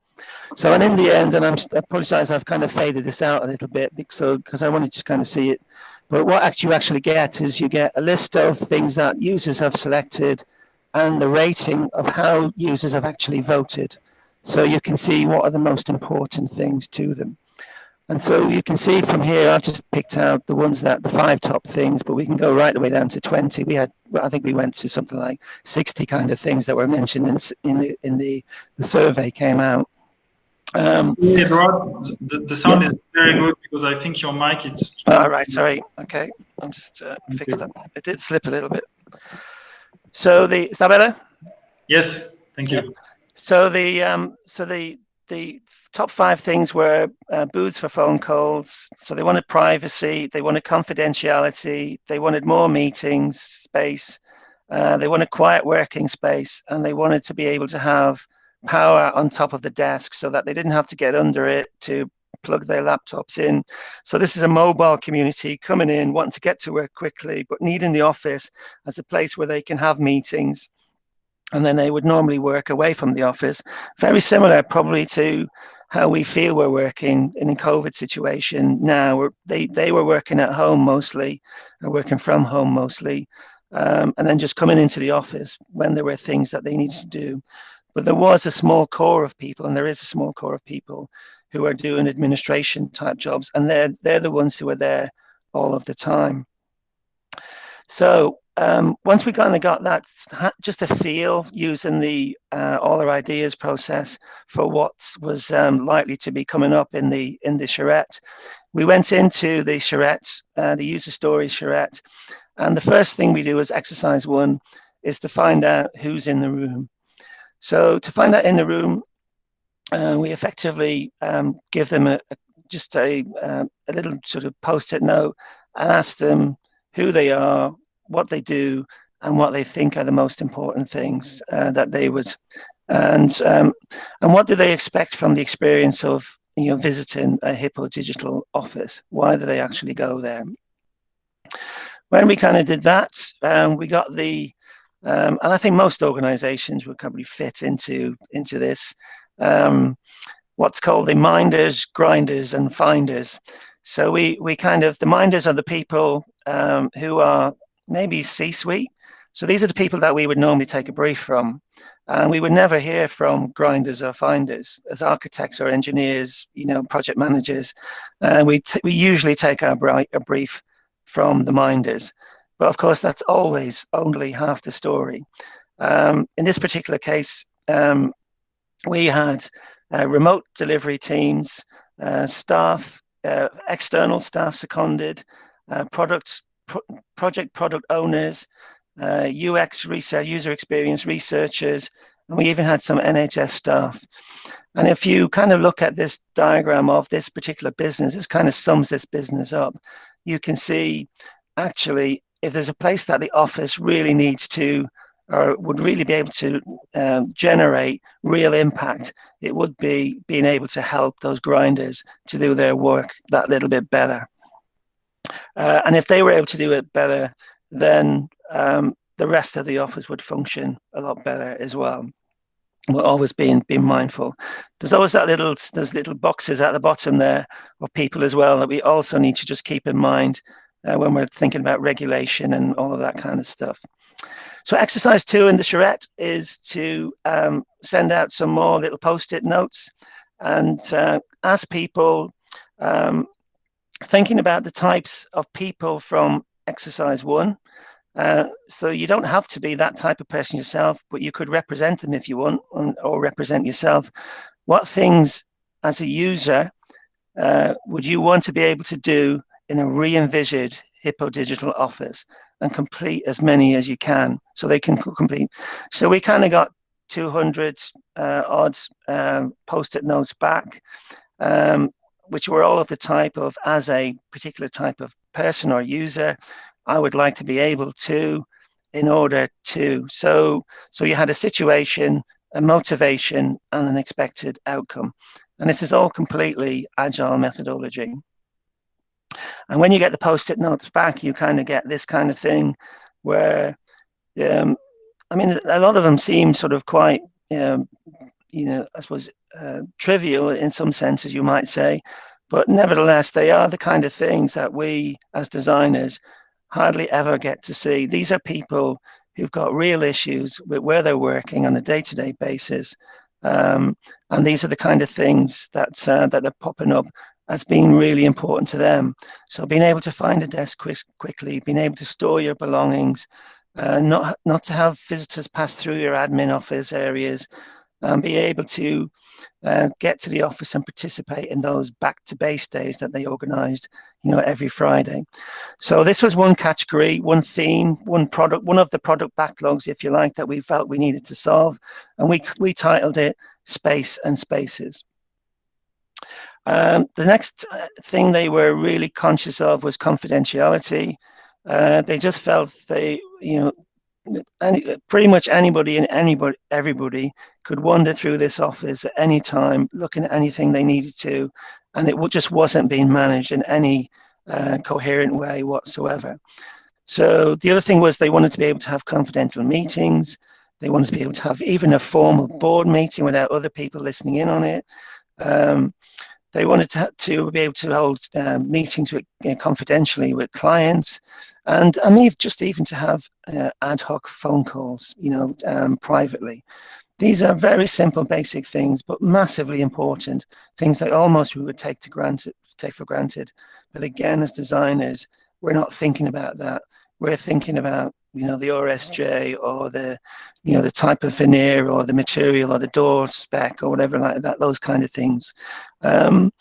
So and in the end, and I'm, I apologize, I've kind of faded this out a little bit because because I want to just kind of see it. But what you actually get is you get a list of things that users have selected and the rating of how users have actually voted. So you can see what are the most important things to them. And so you can see from here, I've just picked out the ones that the five top things, but we can go right the way down to 20. We had, I think we went to something like 60 kind of things that were mentioned in, in the in the, the survey came out. Um, yeah, Rod, the, the sound yeah. is very good because I think your mic is. All right, sorry. Okay, I'll just uh, fix that. It did slip a little bit. So the is that better? Yes, thank you. Yeah. So the um, so the the top five things were uh, booths for phone calls. So they wanted privacy, they wanted confidentiality, they wanted more meetings space, uh, they wanted quiet working space, and they wanted to be able to have power on top of the desk so that they didn't have to get under it to plug their laptops in. So this is a mobile community coming in, wanting to get to work quickly, but needing the office as a place where they can have meetings and then they would normally work away from the office. Very similar probably to how we feel we're working in a COVID situation now. They, they were working at home mostly, or working from home mostly, um, and then just coming into the office when there were things that they needed to do. But there was a small core of people, and there is a small core of people who are doing administration type jobs, and they're, they're the ones who are there all of the time. So um, once we kind of got that, just a feel using the uh, all our ideas process for what was um, likely to be coming up in the in the charrette, we went into the charrette, uh, the user story charrette, and the first thing we do as exercise one is to find out who's in the room. So to find out in the room, uh, we effectively um, give them a, a just a, uh, a little sort of post-it note and ask them who they are, what they do and what they think are the most important things uh, that they would and um, and what do they expect from the experience of you know visiting a hippo digital office? Why do they actually go there? When we kind of did that um, we got the um, and I think most organizations would probably fit into into this um, what's called the minders grinders and finders so we we kind of the minders are the people um, who are maybe C-suite. So these are the people that we would normally take a brief from. And we would never hear from grinders or finders as architects or engineers, you know, project managers. Uh, we, we usually take our a brief from the minders. But of course, that's always only half the story. Um, in this particular case, um, we had uh, remote delivery teams, uh, staff, uh, external staff seconded, uh, product, pro project product owners, UX research, user experience researchers, and we even had some NHS staff. And if you kind of look at this diagram of this particular business, this kind of sums this business up. You can see actually if there's a place that the office really needs to or would really be able to um, generate real impact, it would be being able to help those grinders to do their work that little bit better. Uh, and if they were able to do it better, then um, the rest of the office would function a lot better as well. We're always being being mindful. There's always that little there's little boxes at the bottom there of people as well that we also need to just keep in mind uh, when we're thinking about regulation and all of that kind of stuff. So exercise two in the charrette is to um, send out some more little post-it notes and uh, ask people um, thinking about the types of people from exercise one. Uh, so you don't have to be that type of person yourself, but you could represent them if you want or represent yourself. What things as a user uh, would you want to be able to do in a re-envisioned Hippo Digital office and complete as many as you can so they can complete. So we kind of got 200 uh, odd um, post-it notes back, um, which were all of the type of, as a particular type of person or user, I would like to be able to, in order to. So, so you had a situation, a motivation, and an expected outcome. And this is all completely agile methodology. And when you get the post-it notes back, you kind of get this kind of thing where, um, I mean, a lot of them seem sort of quite, um, you know, I suppose, uh, trivial in some senses, you might say. But nevertheless, they are the kind of things that we as designers hardly ever get to see. These are people who've got real issues with where they're working on a day-to-day -day basis. Um, and these are the kind of things that, uh, that are popping up as being really important to them. So being able to find a desk quick, quickly, being able to store your belongings, uh, not, not to have visitors pass through your admin office areas, and be able to uh, get to the office and participate in those back to base days that they organized, you know, every Friday. So this was one category, one theme, one product, one of the product backlogs, if you like, that we felt we needed to solve. And we, we titled it Space and Spaces. Um, the next uh, thing they were really conscious of was confidentiality. Uh, they just felt they, you know, any, pretty much anybody and anybody, everybody could wander through this office at any time, looking at anything they needed to, and it just wasn't being managed in any uh, coherent way whatsoever. So the other thing was they wanted to be able to have confidential meetings. They wanted to be able to have even a formal board meeting without other people listening in on it. Um, they wanted to, to be able to hold um, meetings with, you know, confidentially with clients and, and just even to have uh, ad hoc phone calls, you know, um, privately. These are very simple, basic things, but massively important things that almost we would take to granted, take for granted. But again, as designers, we're not thinking about that. We're thinking about you know, the RSJ or the, you know, the type of veneer or the material or the door spec or whatever like that, those kind of things. Um,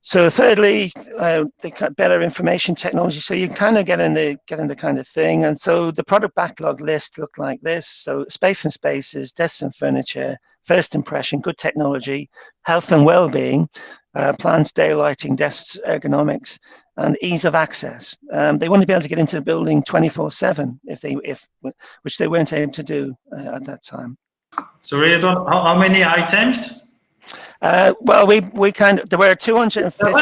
so thirdly, uh, the better information technology. So you kind of get in the get in the kind of thing. And so the product backlog list looked like this. So space and spaces, desks and furniture, first impression, good technology, health and well-being, uh, plants, daylighting, desks, ergonomics, and ease of access. Um, they wanted to be able to get into the building 24/7 if they if which they weren't able to do uh, at that time. So really, how, how many items? Uh, well, we we kind of there were 250.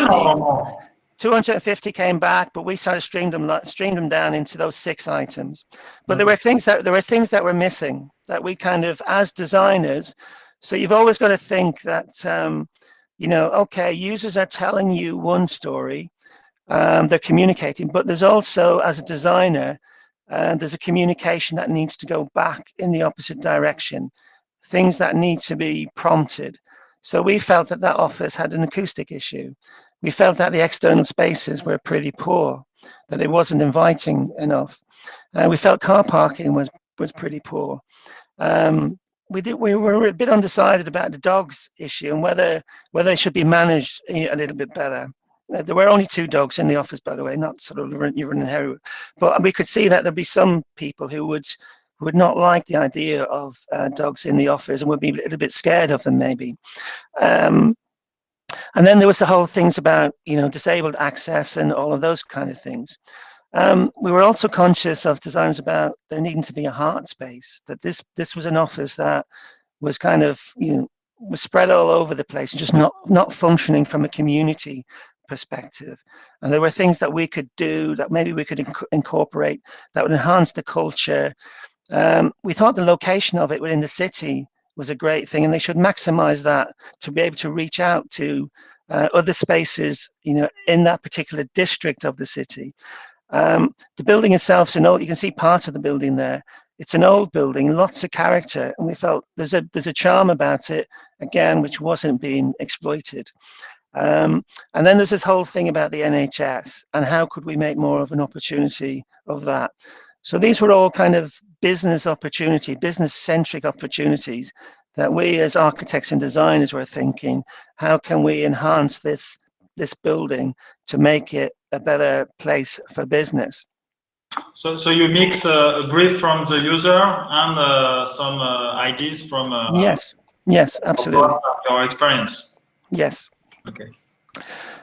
250 came back, but we sort of streamed them streamed them down into those six items. But there were things that there were things that were missing that we kind of as designers. So you've always got to think that um, you know, okay, users are telling you one story, um, they're communicating, but there's also, as a designer, uh, there's a communication that needs to go back in the opposite direction, things that need to be prompted. So we felt that that office had an acoustic issue. We felt that the external spaces were pretty poor, that it wasn't inviting enough. Uh, we felt car parking was, was pretty poor. Um, we did, we were a bit undecided about the dogs issue and whether whether they should be managed a little bit better. Uh, there were only two dogs in the office, by the way, not sort of you running hero, but we could see that there'd be some people who would would not like the idea of uh, dogs in the office and would be a little bit scared of them maybe. Um, and then there was the whole things about you know disabled access and all of those kind of things. Um, we were also conscious of designs about there needing to be a heart space, that this this was an office that was kind of, you know, was spread all over the place and just not, not functioning from a community perspective. And there were things that we could do that maybe we could inc incorporate that would enhance the culture. Um, we thought the location of it within the city was a great thing and they should maximize that to be able to reach out to uh, other spaces, you know, in that particular district of the city. Um, the building itself is an old, you can see part of the building there. It's an old building, lots of character, and we felt there's a there's a charm about it, again, which wasn't being exploited. Um, and then there's this whole thing about the NHS and how could we make more of an opportunity of that. So these were all kind of business opportunity, business centric opportunities that we as architects and designers were thinking, how can we enhance this this building to make it a better place for business. So, so you mix uh, a brief from the user and uh, some uh, ideas from uh, yes, yes, absolutely. Your experience. Yes. Okay.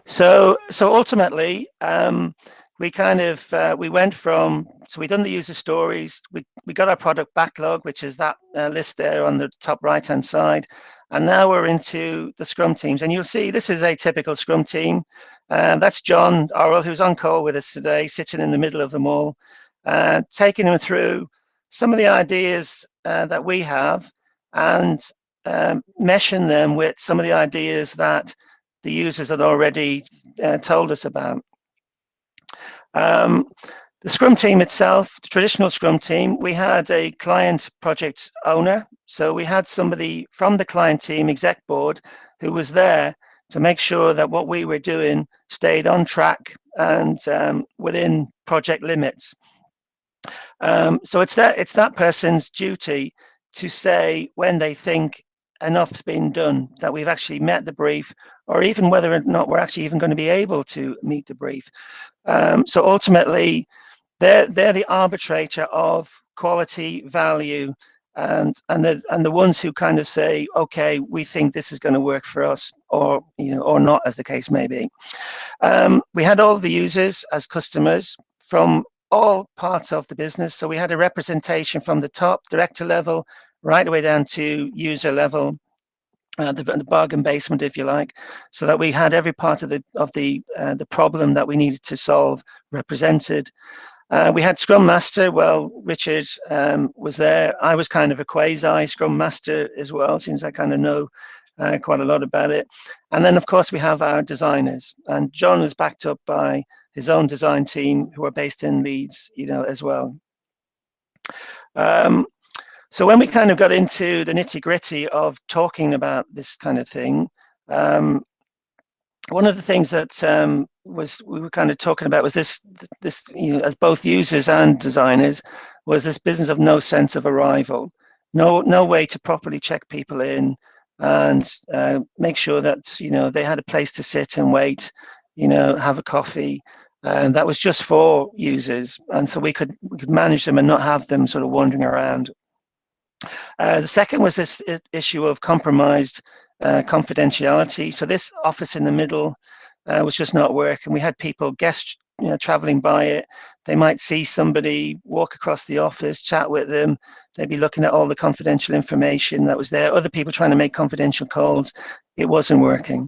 So, so ultimately, um, we kind of uh, we went from so we done the user stories. We we got our product backlog, which is that uh, list there on the top right hand side. And now we're into the Scrum teams. And you'll see this is a typical Scrum team. Uh, that's John Orwell, who's on call with us today, sitting in the middle of them all, uh, taking them through some of the ideas uh, that we have and um, meshing them with some of the ideas that the users had already uh, told us about. Um, the Scrum team itself, the traditional Scrum team, we had a client project owner. So we had somebody from the client team, exec board, who was there to make sure that what we were doing stayed on track and um, within project limits. Um, so it's that it's that person's duty to say when they think enough's been done, that we've actually met the brief, or even whether or not we're actually even going to be able to meet the brief. Um, so ultimately, they're, they're the arbitrator of quality, value, and and the and the ones who kind of say, okay, we think this is going to work for us, or you know, or not, as the case may be. Um, we had all the users as customers from all parts of the business. So we had a representation from the top director level right the way down to user level, uh, the, the, bargain basement, if you like, so that we had every part of the of the uh, the problem that we needed to solve represented. Uh, we had Scrum Master. Well, Richard um, was there. I was kind of a quasi Scrum Master as well, since I kind of know uh, quite a lot about it. And then, of course, we have our designers. And John was backed up by his own design team, who are based in Leeds, you know, as well. Um, so when we kind of got into the nitty gritty of talking about this kind of thing, um, one of the things that um, was we were kind of talking about was this this you know as both users and designers was this business of no sense of arrival. No no way to properly check people in and uh, make sure that you know they had a place to sit and wait you know have a coffee. And that was just for users. And so we could we could manage them and not have them sort of wandering around uh, the second was this issue of compromised uh, confidentiality so this office in the middle uh, was just not working. We had people, guests, you know, traveling by it. They might see somebody walk across the office, chat with them. They'd be looking at all the confidential information that was there. Other people trying to make confidential calls. It wasn't working.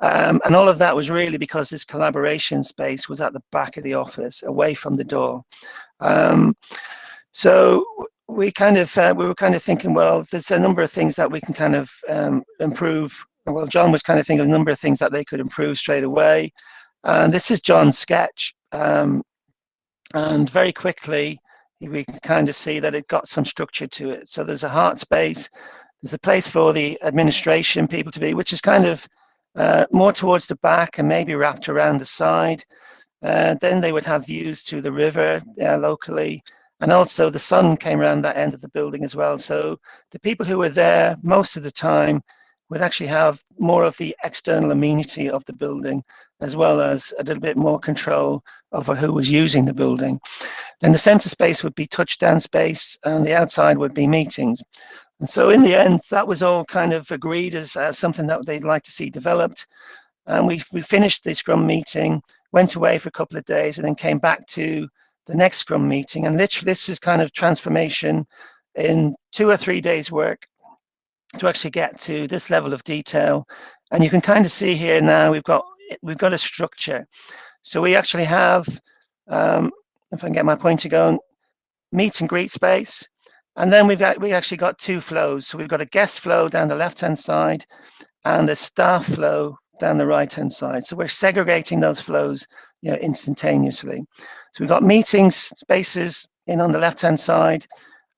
Um, and all of that was really because this collaboration space was at the back of the office, away from the door. Um, so we kind of uh, we were kind of thinking, well, there's a number of things that we can kind of um, improve well, John was kind of thinking of a number of things that they could improve straight away. And this is John's sketch. Um, and very quickly, we can kind of see that it got some structure to it. So there's a heart space, there's a place for the administration people to be, which is kind of uh, more towards the back and maybe wrapped around the side. Uh, then they would have views to the river uh, locally. And also the sun came around that end of the building as well. So the people who were there most of the time would actually have more of the external amenity of the building, as well as a little bit more control over who was using the building. Then the center space would be touchdown space and the outside would be meetings. And so in the end, that was all kind of agreed as uh, something that they'd like to see developed. And we, we finished the Scrum meeting, went away for a couple of days and then came back to the next Scrum meeting. And literally this is kind of transformation in two or three days work to actually get to this level of detail. And you can kind of see here now we've got we've got a structure. So we actually have, um, if I can get my pointer going, meet and greet space. And then we've got, we actually got two flows. So we've got a guest flow down the left-hand side and a staff flow down the right-hand side. So we're segregating those flows you know, instantaneously. So we've got meeting spaces in on the left-hand side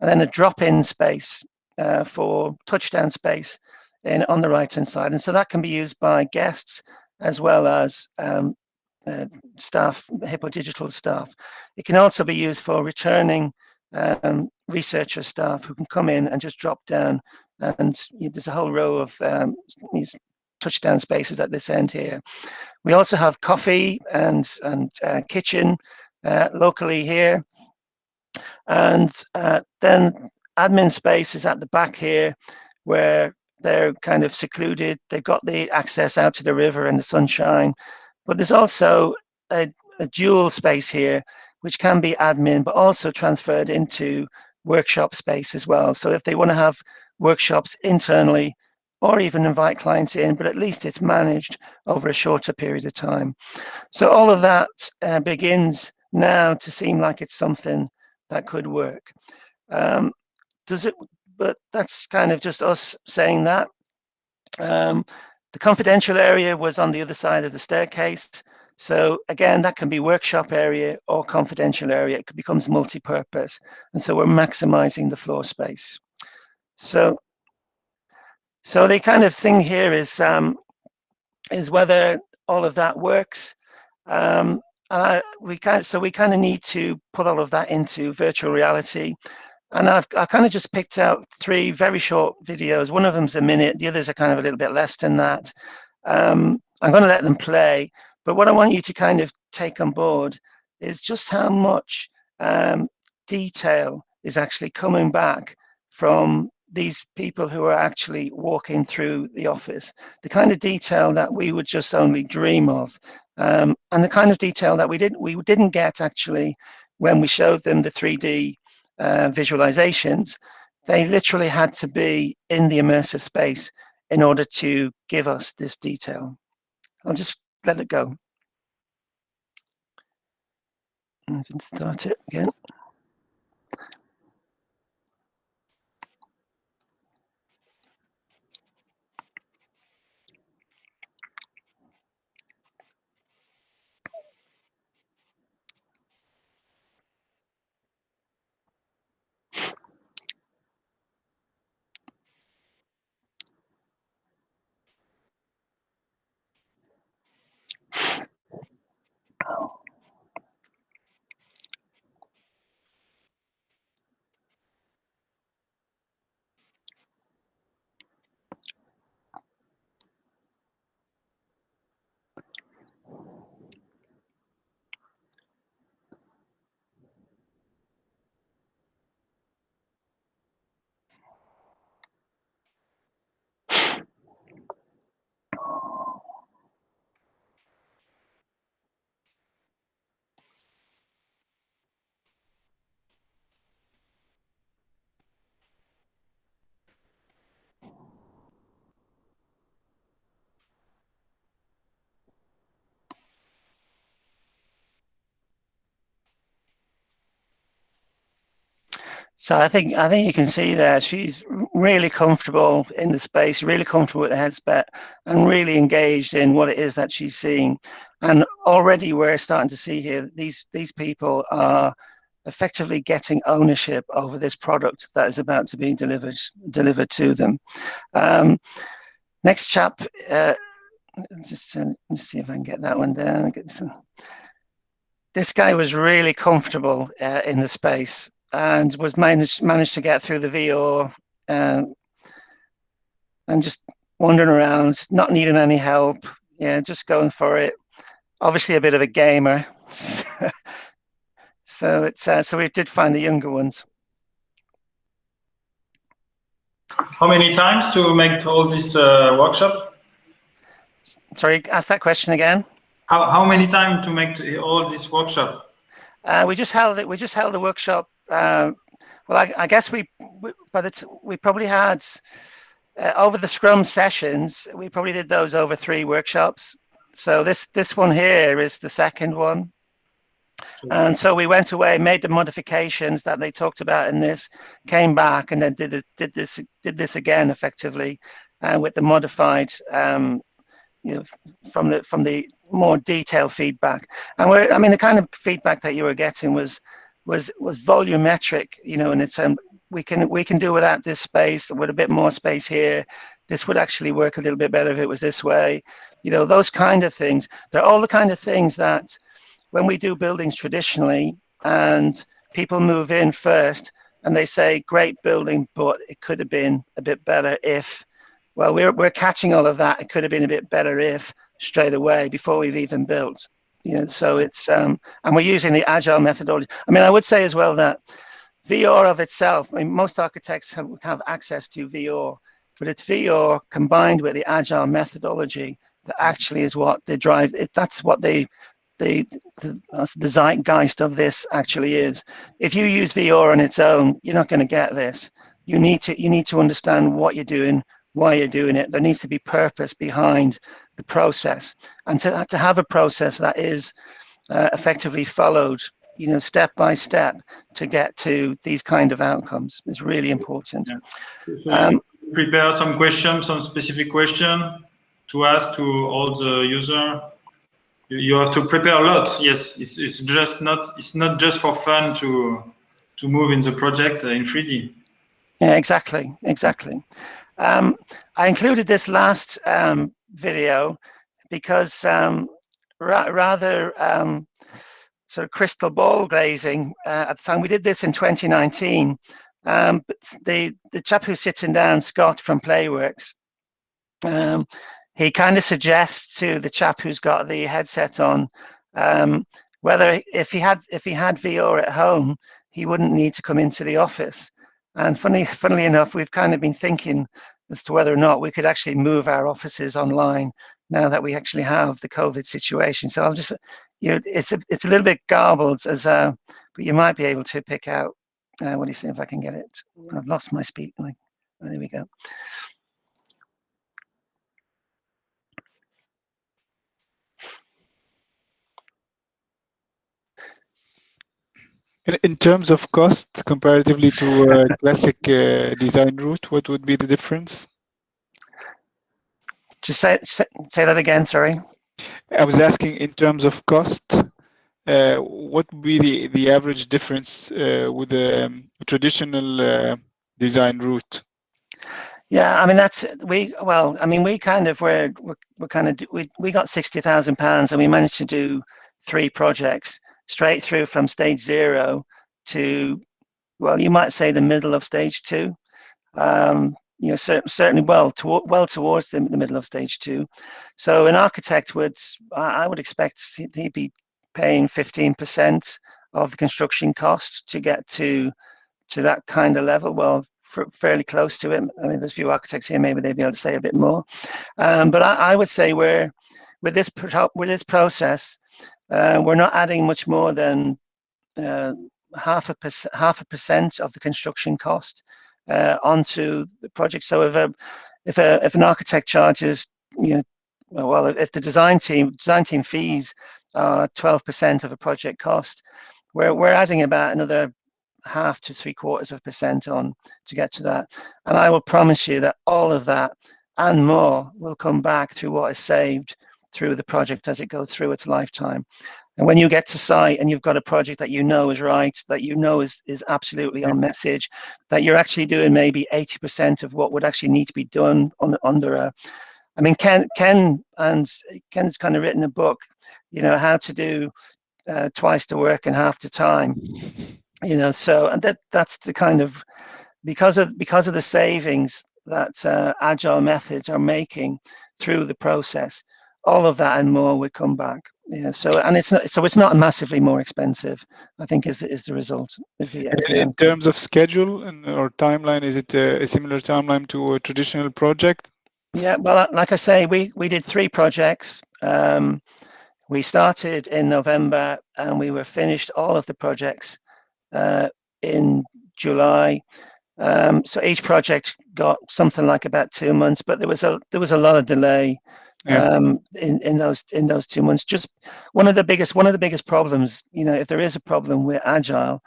and then a drop-in space uh, for touchdown space in, on the right-hand side. And so that can be used by guests as well as um, uh, staff, Hippo Digital staff. It can also be used for returning um, researcher staff who can come in and just drop down and you know, there's a whole row of um, these touchdown spaces at this end here. We also have coffee and, and uh, kitchen locally here. And uh, then admin space is at the back here where they're kind of secluded. They've got the access out to the river and the sunshine. But there's also a, a dual space here, which can be admin, but also transferred into workshop space as well. So if they want to have workshops internally or even invite clients in, but at least it's managed over a shorter period of time. So all of that uh, begins now to seem like it's something that could work. Um, does it, but that's kind of just us saying that. Um, the confidential area was on the other side of the staircase. So again, that can be workshop area or confidential area. It becomes multi-purpose. And so we're maximizing the floor space. So, so the kind of thing here is, um, is whether all of that works. Um, and I, we kind of, so we kind of need to put all of that into virtual reality. And I've I kind of just picked out three very short videos. One of them's a minute, the others are kind of a little bit less than that. Um, I'm going to let them play, but what I want you to kind of take on board is just how much um, detail is actually coming back from these people who are actually walking through the office. The kind of detail that we would just only dream of, um, and the kind of detail that we didn't we didn't get actually when we showed them the 3D uh, visualizations, they literally had to be in the immersive space in order to give us this detail. I'll just let it go. I can start it again. So I think I think you can see there she's really comfortable in the space, really comfortable with the headset, and really engaged in what it is that she's seeing. And already we're starting to see here these these people are effectively getting ownership over this product that is about to be delivered delivered to them. Um, next chap, uh, just uh, let's see if I can get that one down. This guy was really comfortable uh, in the space and was managed managed to get through the VO and and just wandering around, not needing any help. Yeah, just going for it. Obviously, a bit of a gamer. so it's uh, so we did find the younger ones. How many times to make all this uh, workshop? Sorry, ask that question again. How how many times to make all this workshop? Uh, we just held it. We just held the workshop. Uh, well, I, I, guess we, we, but it's we probably had uh, over the Scrum sessions. We probably did those over three workshops. So this this one here is the second one. And so we went away, made the modifications that they talked about in this, came back, and then did it, did this did this again effectively, uh, with the modified, um, you know, from the from the more detailed feedback. And we're, I mean, the kind of feedback that you were getting was was was volumetric, you know, and it's um, we can we can do without this space with a bit more space here. This would actually work a little bit better if it was this way, you know, those kind of things. They're all the kind of things that when we do buildings traditionally and people move in first and they say, great building, but it could have been a bit better if, well, we're, we're catching all of that. It could have been a bit better if straight away before we've even built. You know, so it's, um, and we're using the agile methodology. I mean, I would say as well that VR of itself, I mean, most architects have, have access to VR, but it's VR combined with the agile methodology that actually is what they drive. It, that's what they the, the, the zeitgeist of this actually is. If you use VR on its own, you're not going to get this. You need to you need to understand what you're doing, why you're doing it. There needs to be purpose behind the process, and to to have a process that is uh, effectively followed, you know, step by step to get to these kind of outcomes is really important. Yeah. Um, prepare some questions, some specific question to ask to all the user you have to prepare a lot. Yes, it's, it's just not it's not just for fun to to move in the project in 3D. Yeah, exactly, exactly. Um, I included this last um, video because um, ra rather um, sort of crystal ball glazing uh, at the time. We did this in 2019. Um, but the the chap who's sitting down, Scott from Playworks, um, he kind of suggests to the chap who's got the headset on whether if he had if he had VR at home, he wouldn't need to come into the office. And funny, funnily enough, we've kind of been thinking as to whether or not we could actually move our offices online now that we actually have the COVID situation. So I'll just, you know, it's a, it's a little bit garbled as, uh, but you might be able to pick out, uh, what do you say if I can get it? I've lost my speed. Oh, there we go. In terms of cost, comparatively to a classic uh, design route, what would be the difference? Just say, say, say that again, sorry. I was asking in terms of cost, uh, what would be the, the average difference uh, with the um, traditional uh, design route? Yeah, I mean that's we well, I mean we kind of were we're, we're kind of we we got sixty thousand pounds and we managed to do three projects straight through from stage zero to, well, you might say the middle of stage two. Um, you know, cer certainly well, to well towards the, the, middle of stage two. So an architect would, I would expect he'd be paying 15% of the construction costs to get to to that kind of level. Well, fairly close to it. I mean, there's a few architects here, maybe they'd be able to say a bit more. Um, but I, I, would say we're with this with this process, uh, we're not adding much more than uh, half a half a percent of the construction cost uh, onto the project. So if a if a if an architect charges, you know, well, if the design team design team fees are twelve percent of a project cost, we're we're adding about another half to three quarters of a percent on to get to that. And I will promise you that all of that and more will come back through what is saved through the project as it goes through its lifetime. And when you get to site and you've got a project that you know is right, that you know is, is absolutely on message, that you're actually doing maybe 80% of what would actually need to be done on, under a, I mean, Ken, Ken and Ken's kind of written a book, you know, how to do uh, twice the work in half the time. you know, so and that that's the kind of because of because of the savings that uh, agile methods are making through the process. All of that and more would come back. Yeah. So and it's not so it's not massively more expensive. I think is is the result. Is the, is the in terms of schedule and or timeline, is it a, a similar timeline to a traditional project? Yeah. Well, like I say, we we did three projects. Um, we started in November and we were finished all of the projects uh, in July. Um, so each project got something like about two months, but there was a there was a lot of delay yeah. um, in in those in those two months. Just one of the biggest one of the biggest problems, you know, if there is a problem with agile,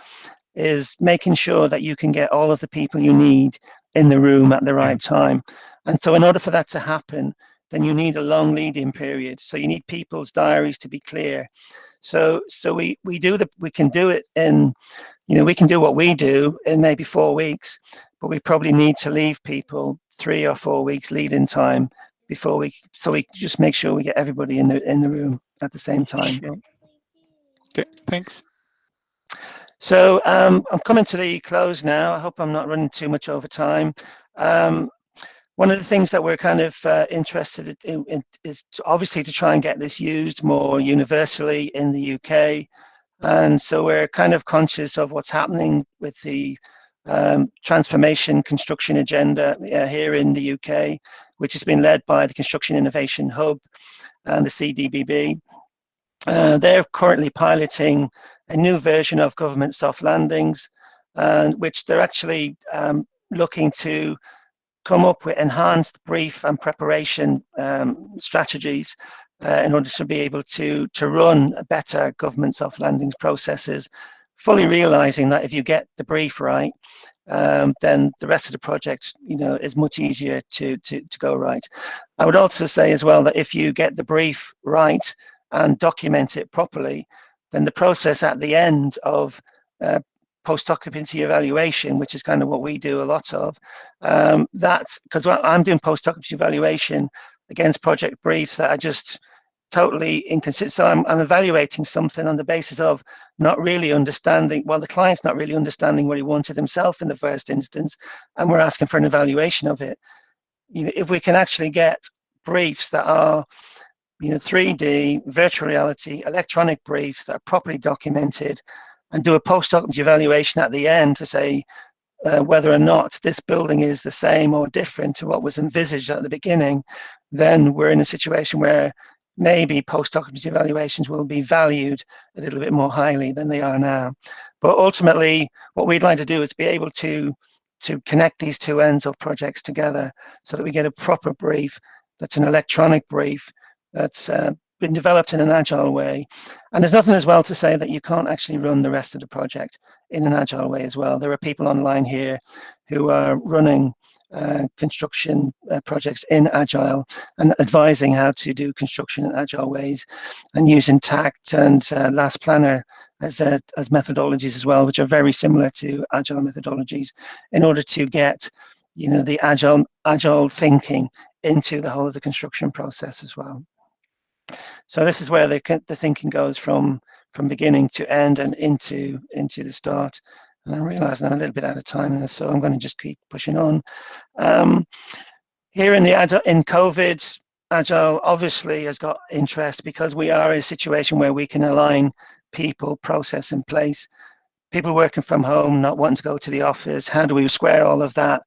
is making sure that you can get all of the people you need in the room at the right yeah. time. And so, in order for that to happen, then you need a long lead-in period. So you need people's diaries to be clear. So so we we do the we can do it in, you know, we can do what we do in maybe four weeks, but we probably need to leave people three or four weeks lead-in time before we so we just make sure we get everybody in the in the room at the same time. Okay, thanks. So um, I'm coming to the close now. I hope I'm not running too much over time. Um, one of the things that we're kind of uh, interested in, in is to obviously to try and get this used more universally in the UK. And so we're kind of conscious of what's happening with the um, transformation construction agenda uh, here in the UK, which has been led by the Construction Innovation Hub and the CDBB. Uh, they're currently piloting a new version of government soft landings, and which they're actually um, looking to come up with enhanced brief and preparation um, strategies uh, in order to be able to, to run better government soft landings processes, fully realizing that if you get the brief right, um, then the rest of the project, you know, is much easier to, to, to go right. I would also say as well that if you get the brief right and document it properly, then the process at the end of uh, post-occupancy evaluation, which is kind of what we do a lot of. Um, that's because I'm doing post-occupancy evaluation against project briefs that are just totally inconsistent. So I'm, I'm, evaluating something on the basis of not really understanding, well, the client's not really understanding what he wanted himself in the first instance, and we're asking for an evaluation of it. You know, if we can actually get briefs that are, you know, 3D, virtual reality, electronic briefs that are properly documented, and do a post-occupancy evaluation at the end to say uh, whether or not this building is the same or different to what was envisaged at the beginning, then we're in a situation where maybe post-occupancy evaluations will be valued a little bit more highly than they are now. But ultimately, what we'd like to do is be able to to connect these two ends of projects together so that we get a proper brief that's an electronic brief that's uh, been developed in an agile way. And there's nothing as well to say that you can't actually run the rest of the project in an agile way as well. There are people online here who are running uh, construction uh, projects in agile and advising how to do construction in agile ways and using Takt and uh, last planner as, uh, as methodologies as well, which are very similar to agile methodologies in order to get you know, the agile, agile thinking into the whole of the construction process as well. So this is where the, the thinking goes from from beginning to end and into into the start. And I'm realizing I'm a little bit out of time so I'm going to just keep pushing on. Um, here in the in COVID, Agile obviously has got interest because we are in a situation where we can align people, process, and place. People working from home, not wanting to go to the office. How do we square all of that?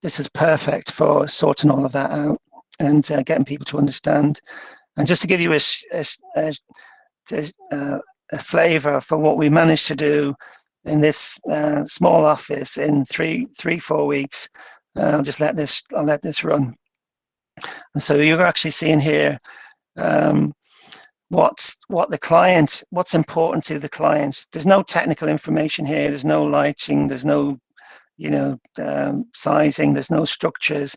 This is perfect for sorting all of that out and uh, getting people to understand and just to give you a, a, a, a flavor for what we managed to do in this uh, small office in three, three, four weeks, uh, I'll just let this, I'll let this run. And so you're actually seeing here um, what's what the client, what's important to the client. There's no technical information here. There's no lighting. There's no, you know, um, sizing. There's no structures.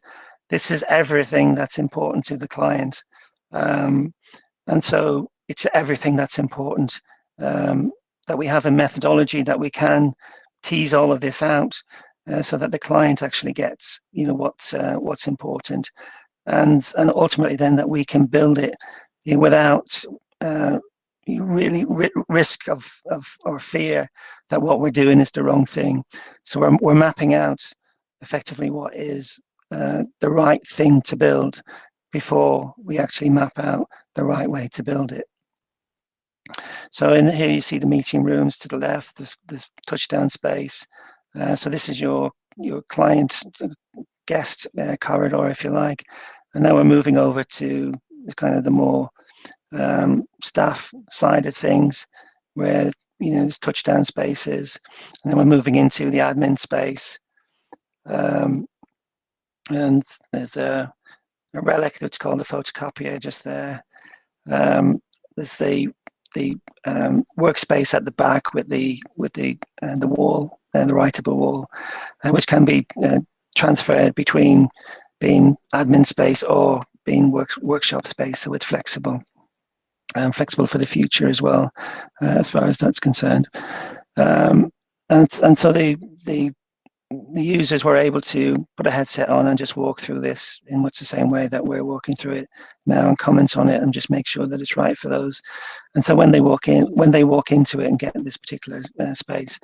This is everything that's important to the client. Um, and so it's everything that's important um, that we have a methodology that we can tease all of this out uh, so that the client actually gets, you know, what's uh, what's important, and and ultimately then that we can build it you know, without uh, really ri risk of, of or fear that what we're doing is the wrong thing. So we're, we're mapping out effectively what is uh, the right thing to build before we actually map out the right way to build it. So in here you see the meeting rooms to the left, this, this touchdown space. Uh, so this is your your client guest uh, corridor, if you like. And now we're moving over to kind of the more um, staff side of things, where you know there's touchdown spaces, and then we're moving into the admin space. Um, and there's a, a relic that's called the photocopier just there. Um, there's the the um, workspace at the back with the with the uh, the wall, uh, the writable wall, uh, which can be uh, transferred between being admin space or being work, workshop space, so it's flexible and flexible for the future as well, uh, as far as that's concerned. Um, and and so the the users were able to put a headset on and just walk through this in much the same way that we're walking through it now and comment on it and just make sure that it's right for those. And so when they walk in, when they walk into it and get this particular uh, space,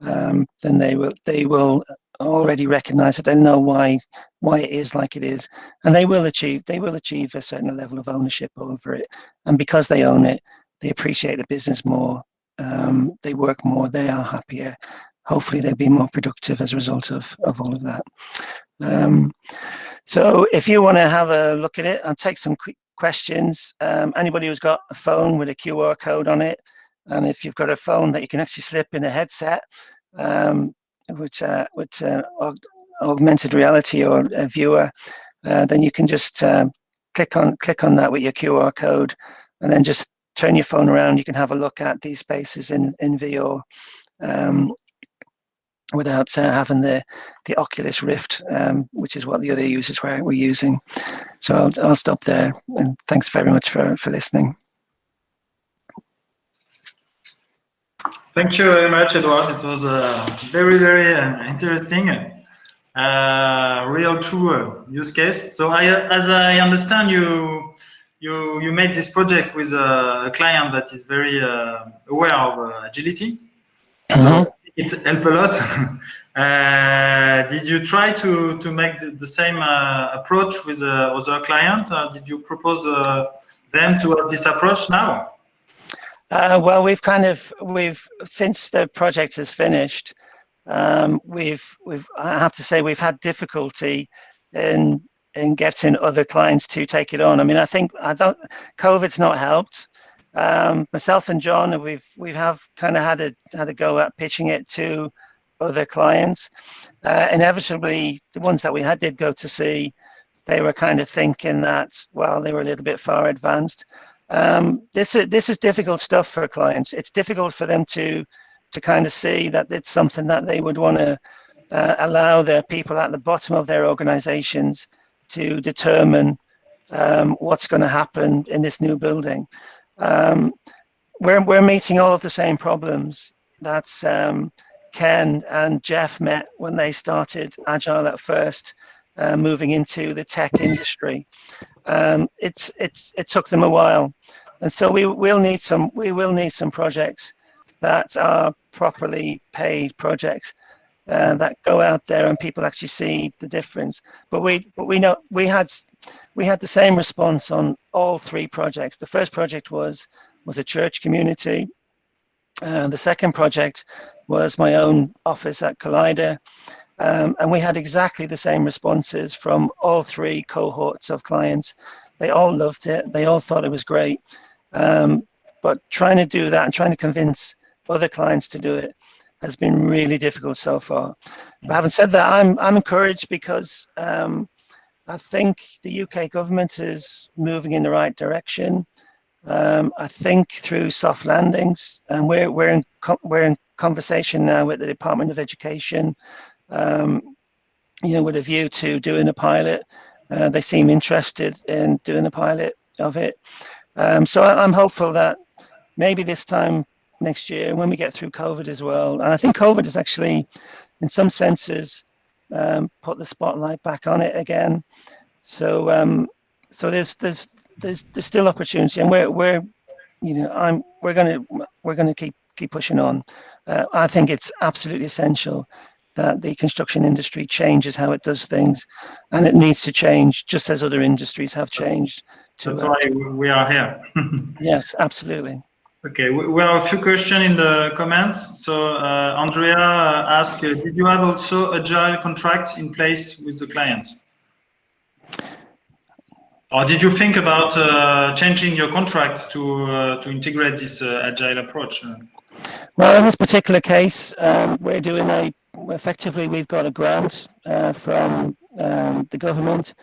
um, then they will they will already recognize that they know why why it is like it is. And they will achieve they will achieve a certain level of ownership over it. And because they own it they appreciate the business more um, they work more they are happier hopefully they'll be more productive as a result of of all of that um, so if you want to have a look at it i'll take some quick questions um, anybody who's got a phone with a qr code on it and if you've got a phone that you can actually slip in a headset um, with uh, with uh, aug augmented reality or a viewer, uh, then you can just um, click on click on that with your QR code, and then just turn your phone around. You can have a look at these spaces in in VR. Um, without uh, having the the Oculus Rift, um, which is what the other users were, were using. So I'll, I'll stop there, and thanks very much for, for listening. Thank you very much, Edward. It was a very, very uh, interesting, uh, real true uh, use case. So, I, as I understand, you you you made this project with a, client that is very uh, aware of uh, agility. Mm -hmm. So it helped a lot. Uh, did you try to to make the, the same approach with other client? did you propose them to have this approach now? Uh, well, we've kind of we've since the project has finished, um, we've we've I have to say we've had difficulty in in getting other clients to take it on. I mean, I think I don't COVID's not helped. Um, myself and John, we've we have kind of had a had a go at pitching it to other clients. Uh, inevitably, the ones that we had did go to see, they were kind of thinking that well, they were a little bit far advanced. Um, this is this is difficult stuff for clients. It's difficult for them to to kind of see that it's something that they would want to uh, allow their people at the bottom of their organizations to determine um, what's going to happen in this new building. Um, we're, we're meeting all of the same problems that um, Ken and Jeff met when they started Agile at first, uh, moving into the tech industry um, it's it's it took them a while, and so we will need some we will need some projects that are properly paid projects uh, that go out there and people actually see the difference. But we but we know we had we had the same response on all three projects. The first project was was a church community. Uh, the second project was my own office at Collider. Um, and we had exactly the same responses from all three cohorts of clients. They all loved it. They all thought it was great. Um, but trying to do that and trying to convince other clients to do it has been really difficult so far. But having said that, I'm, I'm encouraged because um, I think the UK government is moving in the right direction. Um, I think through soft landings, and we're, we're, in, we're in conversation now with the Department of Education um, you know, with a view to doing a pilot. Uh, they seem interested in doing a pilot of it. Um, so I, am hopeful that maybe this time next year, when we get through COVID as well, and I think COVID is actually, in some senses, um, put the spotlight back on it again. So um, so there's there's there's there's still opportunity, and we're we're you know I'm we're going to we're going to keep keep pushing on. Uh, I think it's absolutely essential that the construction industry changes how it does things, and it needs to change just as other industries have changed. To, That's why we are here. yes, absolutely. Okay, we have a few questions in the comments. So uh, Andrea asked, uh, did you have also agile contract in place with the clients? Or did you think about uh, changing your contract to uh, to integrate this uh, agile approach? Well, in this particular case, um, we're doing a effectively we've got a grant uh, from um, the government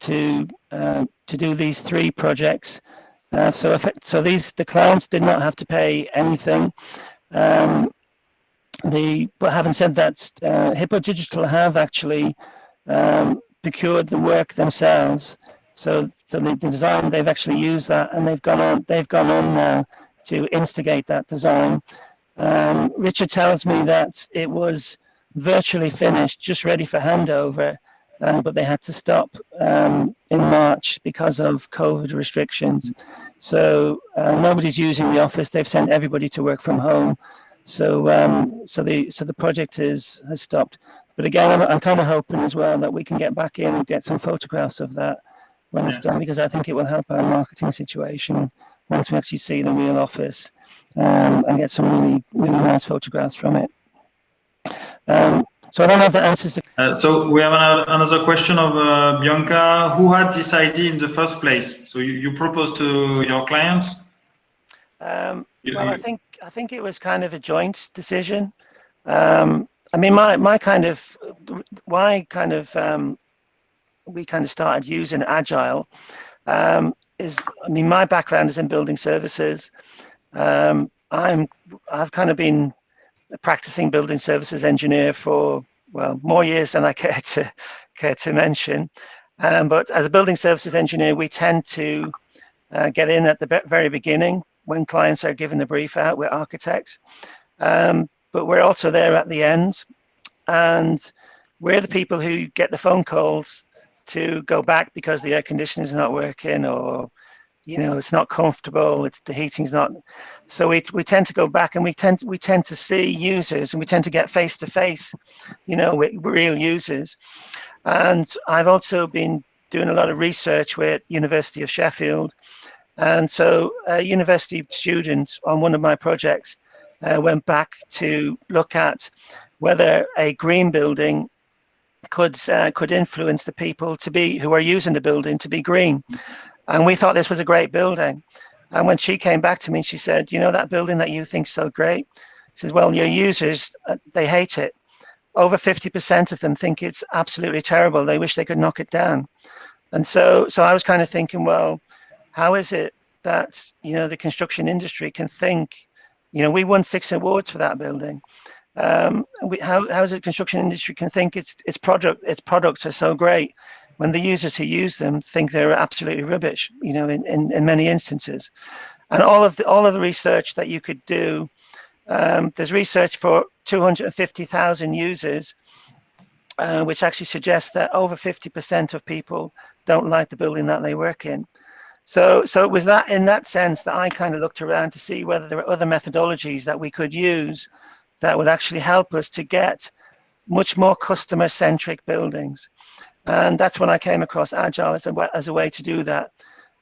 to to do these three projects. Uh, so so these the clients did not have to pay anything. Um, the but having said that, Hippo Digital have actually um, procured the work themselves. So, so the, the, design they've actually used that, and they've gone on. They've gone on now to instigate that design. Um, Richard tells me that it was virtually finished, just ready for handover, uh, but they had to stop um, in March because of COVID restrictions. So uh, nobody's using the office. They've sent everybody to work from home. So um, so the so the project is has stopped. But again, I'm, I'm kind of hoping as well that we can get back in and get some photographs of that when it's done because I think it will help our marketing situation once we actually see the real office um, and get some really, really nice photographs from it. Um, so I don't have the answers. Uh, so we have another question of uh, Bianca. Who had this idea in the first place? So you, you proposed to your clients? Um, well, I think I think it was kind of a joint decision. Um, I mean, my my kind of why kind of um, we kind of started using agile um, is I mean my background is in building services. Um, I'm I've kind of been a practicing building services engineer for well more years than I care to care to mention. Um, but as a building services engineer, we tend to uh, get in at the very beginning when clients are given the brief out. We're architects, um, but we're also there at the end, and we're the people who get the phone calls to go back because the air conditioning is not working or you know it's not comfortable it's the heating's not so we, we tend to go back and we tend we tend to see users and we tend to get face to face you know with real users. And i've also been doing a lot of research with university of sheffield. And so a university student on one of my projects uh, went back to look at whether a green building could uh, could influence the people to be who are using the building to be green. And we thought this was a great building. And when she came back to me, she said, "You know that building that you think so great." She says, "Well, your users uh, they hate it. Over fifty percent of them think it's absolutely terrible. They wish they could knock it down." And so, so I was kind of thinking, well, how is it that you know the construction industry can think? You know, we won six awards for that building um, we, how, how is the construction industry can think its its product its products are so great when the users who use them think they're absolutely rubbish you know in, in, in many instances and all of the all of the research that you could do um, there's research for 250,000 users uh, which actually suggests that over 50% of people don't like the building that they work in so so it was that in that sense that I kind of looked around to see whether there were other methodologies that we could use that would actually help us to get much more customer centric buildings. And that's when I came across Agile as a, as a way to do that.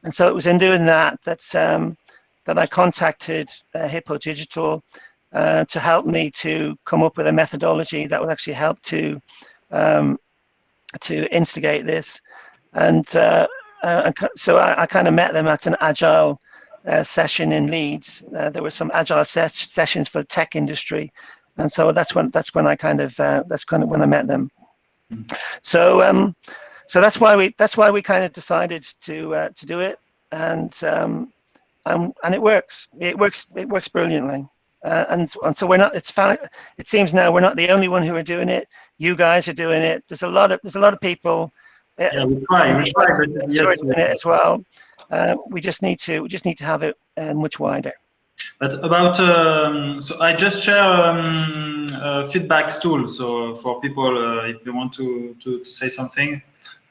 And so it was in doing that that's, um, that I contacted uh, Hippo Digital uh, to help me to come up with a methodology that would actually help to um, to instigate this. And uh, uh so I, I kind of met them at an Agile uh, session in Leeds. Uh, there were some agile ses sessions for the tech industry, and so that's when that's when I kind of that's kind of when I met them. So um, so that's why we that's why we kind of decided to uh, to do it, and um, and and it works. It works. It works brilliantly. Uh, and, and so we're not it's found, it seems now we're not the only one who are doing it you guys are doing it there's a lot of there's a lot of people yeah, we try, we try, yes, doing it as well uh, we just need to we just need to have it uh, much wider. But about um, so I just share um, a feedback tool. So for people, uh, if they want to, to, to say something,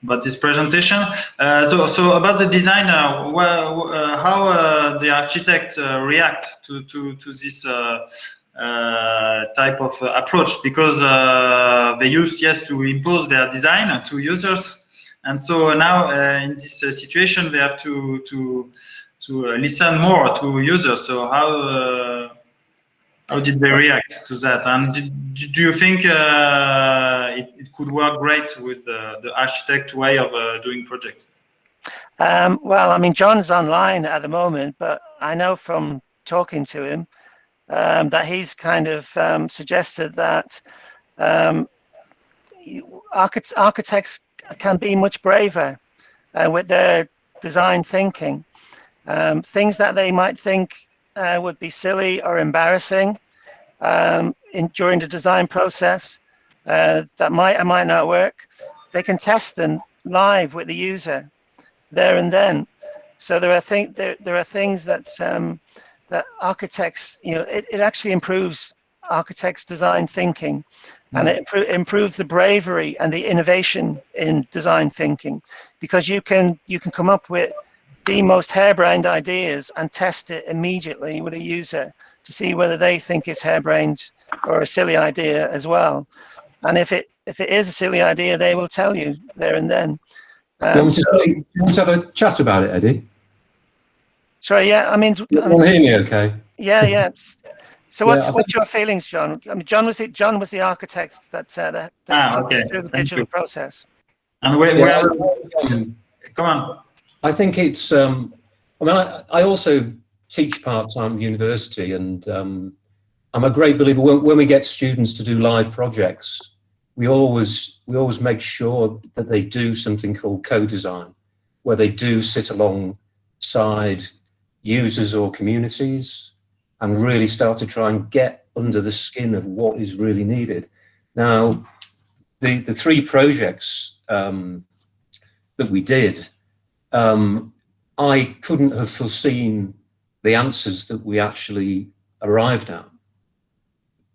about this presentation. Uh, so, so about the design, uh, well, uh, how uh, the architect uh, react to to to this uh, type of approach because they used yes to impose their design to users, and so now in this situation they have to to to listen more to users. So how how did they react to that? And did, do you think uh, it, it, could work great with the, the architect way of uh, doing projects? Um, well, I mean, John's online at the moment, but I know from talking to him um, that he's kind of um, suggested that um, architects can be much braver uh, with their design thinking. Um, things that they might think uh, would be silly or embarrassing um, in, during the design process uh, that might or might not work. They can test them live with the user there and then. So there are think there there are things that um, that architects you know it, it actually improves architects design thinking and it improves the bravery and the innovation in design thinking because you can you can come up with the most harebrained ideas and test it immediately with a user to see whether they think it's harebrained or a silly idea as well. And if it if it is a silly idea, they will tell you there and then. Um, you, so, you want to have a chat about it, Eddie? Sorry, yeah, I mean, you um, hear me okay? Yeah, yeah. So what's yeah, what's your feelings, John? I mean, John was the John was the architect that uh, that, that ah, took okay. us through the Thank digital you. process. And where, where yeah, come on. I think it's, um, I mean, I, I also teach part-time at university and um, I'm a great believer when, when we get students to do live projects, we always, we always make sure that they do something called co-design, where they do sit alongside users or communities and really start to try and get under the skin of what is really needed. Now, the, the three projects um, that we did, um, I couldn't have foreseen the answers that we actually arrived at.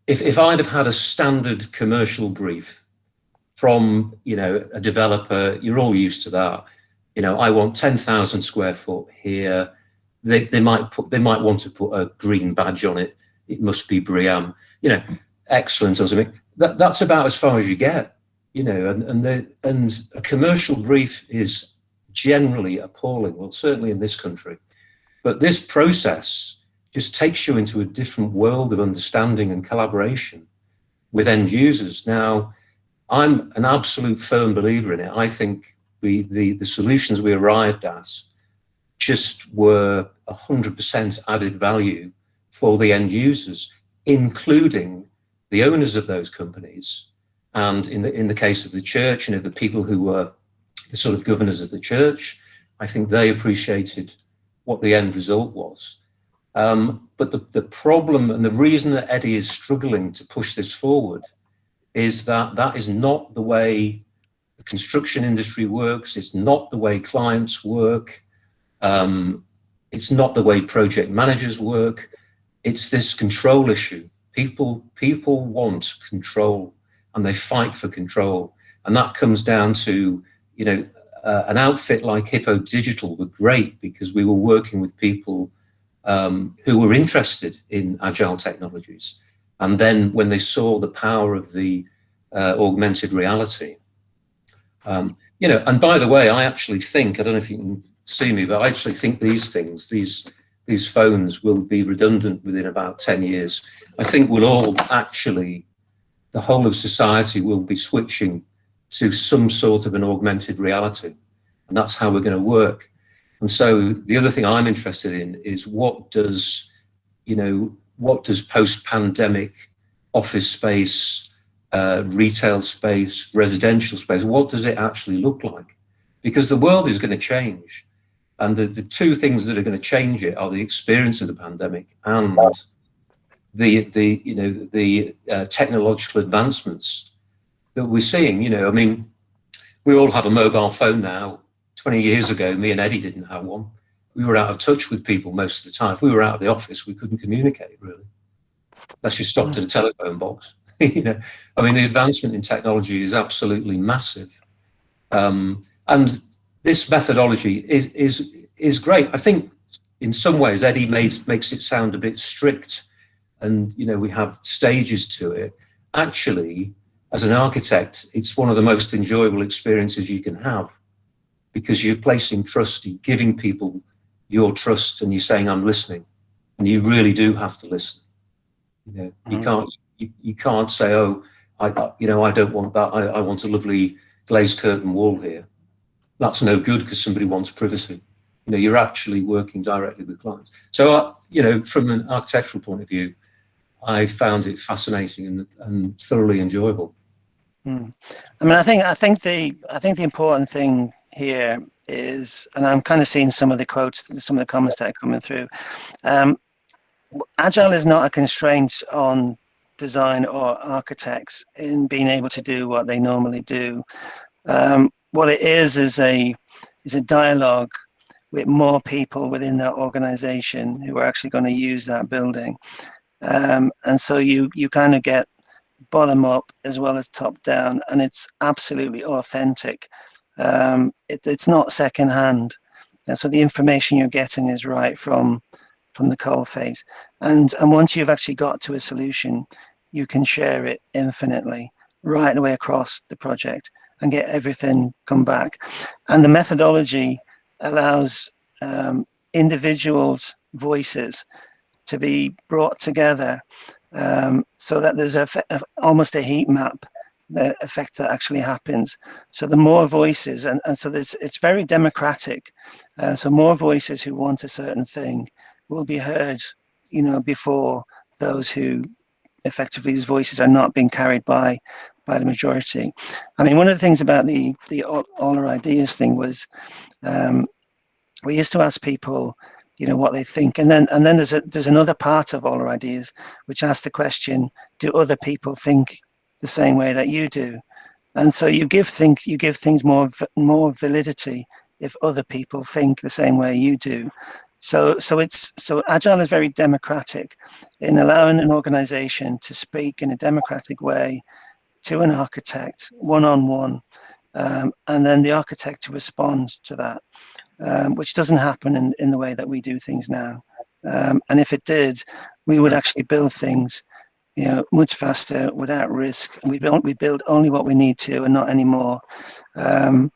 If, if I'd have had a standard commercial brief from, you know, a developer, you're all used to that. You know, I want 10,000 square foot here. They, they might put, they might want to put a green badge on it. It must be BREEAM, you know, excellent or something. That, that's about as far as you get, you know, and, and, the, and a commercial brief is generally appalling, well, certainly in this country. But this process just takes you into a different world of understanding and collaboration with end users. Now, I'm an absolute firm believer in it. I think we, the, the solutions we arrived at just were 100% added value for the end users, including the owners of those companies. And in the, in the case of the church, you know, the people who were the sort of governors of the church. I think they appreciated what the end result was. Um, but the, the problem and the reason that Eddie is struggling to push this forward is that that is not the way the construction industry works. It's not the way clients work. Um, it's not the way project managers work. It's this control issue. People, people want control and they fight for control. And that comes down to you know, uh, an outfit like Hippo Digital were great because we were working with people um, who were interested in agile technologies. And then when they saw the power of the uh, augmented reality, um, you know, and by the way, I actually think, I don't know if you can see me, but I actually think these things, these, these phones will be redundant within about 10 years. I think we'll all actually, the whole of society will be switching to some sort of an augmented reality. And that's how we're going to work. And so the other thing I'm interested in is what does, you know, what does post-pandemic office space, uh, retail space, residential space, what does it actually look like? Because the world is going to change. And the, the two things that are going to change it are the experience of the pandemic and the, the you know, the uh, technological advancements that we're seeing. You know, I mean, we all have a mobile phone now. 20 years ago, me and Eddie didn't have one. We were out of touch with people most of the time. If we were out of the office, we couldn't communicate really. Unless you stopped at a telephone box. you know, I mean, the advancement in technology is absolutely massive. Um, and this methodology is is is great. I think in some ways Eddie makes makes it sound a bit strict, and you know we have stages to it. Actually, as an architect, it's one of the most enjoyable experiences you can have because you're placing trust, you're giving people your trust, and you're saying, "I'm listening," and you really do have to listen. You know, you Mhm. can't you, you can't say, "Oh, I, I you know I don't want that. I, I want a lovely glazed curtain wall here." That's no good because somebody wants privacy. You know, you're actually working directly with clients. So, uh, you know, from an architectural point of view, I found it fascinating and, and thoroughly enjoyable. Hmm. I mean, I think I think the I think the important thing here is, and I'm kind of seeing some of the quotes, some of the comments that are coming through. Um, Agile is not a constraint on design or architects in being able to do what they normally do. Um, what it is is a is a dialogue with more people within that organization who are actually going to use that building. Um, and so you you kind of get bottom up as well as top down, and it's absolutely authentic. Um, it, it's not secondhand, and so the information you're getting is right from from the coal face. And and once you've actually got to a solution, you can share it infinitely right away across the project and get everything come back. And the methodology allows um, individuals' voices to be brought together um, so that there's a, almost a heat map the effect that actually happens. So the more voices, and, and so there's, it's very democratic. Uh, so more voices who want a certain thing will be heard, you know, before those who effectively whose voices are not being carried by by the majority. I mean, one of the things about the the all, all our ideas thing was um, we used to ask people, you know, what they think, and then and then there's a there's another part of all our ideas which asks the question: Do other people think the same way that you do? And so you give things you give things more more validity if other people think the same way you do. So, so it's so agile is very democratic in allowing an organization to speak in a democratic way to an architect one-on-one, um, and then the architect to respond to that, um, which doesn't happen in, in the way that we do things now. Um, and if it did, we would actually build things, you know, much faster without risk. We don't we build only what we need to and not anymore. Um,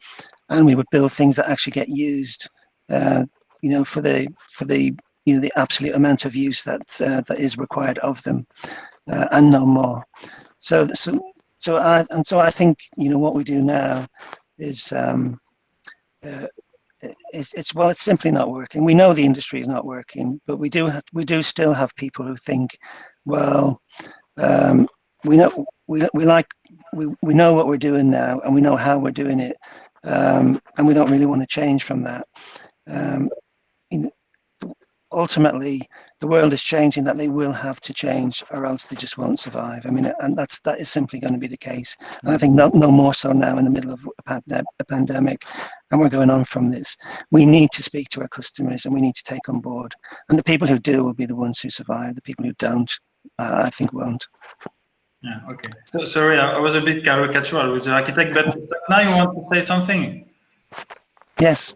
and we would build things that actually get used. Uh, you know, for the for the you know the absolute amount of use that uh, that is required of them, uh, and no more. So so so I and so I think you know what we do now is um, uh, it's, it's well it's simply not working. We know the industry is not working, but we do have, we do still have people who think, well, um, we know we we like we we know what we're doing now, and we know how we're doing it, um, and we don't really want to change from that. Um, ultimately the world is changing that they will have to change or else they just won't survive. I mean and that's that is simply going to be the case. And i think no, no more so now in the middle of a, a pandemic and we're going on from this. We need to speak to our customers and we need to take on board. And the people who do will be the ones who survive. The people who don't uh, i think won't. Yeah okay. So, sorry i was a bit caricatural with the architect but now you want to say something? Yes.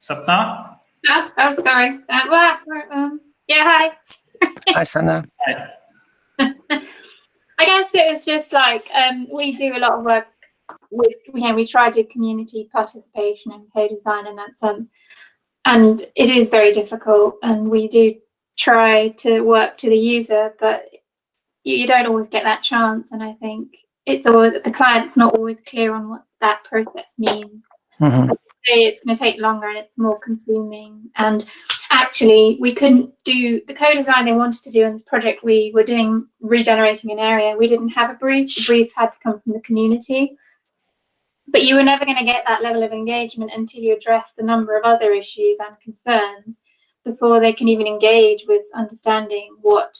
Sapna Oh, oh sorry. Uh, well, um, yeah, hi. hi, Sana. I guess it was just like um, we do a lot of work with, you know, we try to do community participation and co-design in that sense. And it is very difficult and we do try to work to the user, but you, you don't always get that chance. And I think it's always, the client's not always clear on what that process means. Mm -hmm it's going to take longer and it's more consuming. And actually, we couldn't do the co-design they wanted to do in the project. We were doing regenerating an area. We didn't have a brief. The brief had to come from the community. But you were never going to get that level of engagement until you addressed a number of other issues and concerns before they can even engage with understanding what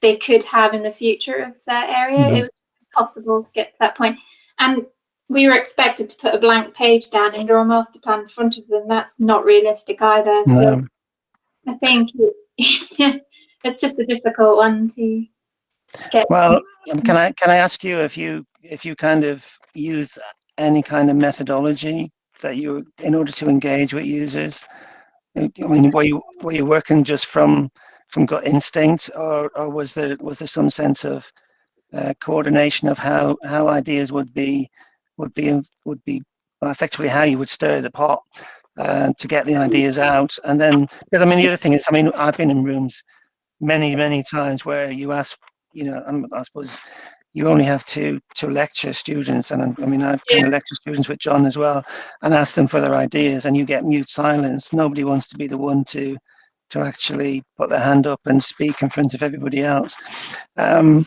they could have in the future of that area. Mm -hmm. It was impossible to get to that point. And we were expected to put a blank page down and draw a master plan in front of them. That's not realistic either. So. I think it's just a difficult one to get. Well, can I can I ask you if you if you kind of use any kind of methodology that you, in order to engage with users? I mean, were you were you working just from from gut instinct, or or was there was there some sense of uh, coordination of how how ideas would be would be would be effectively how you would stir the pot uh, to get the ideas out, and then because I mean the other thing is I mean I've been in rooms many many times where you ask you know I suppose you only have to to lecture students and i mean i kind Yeah. of lecture students with john as well and ask them for their ideas and you get mute silence. Nobody wants to be the one to to actually put their hand up and speak in front of everybody else. Um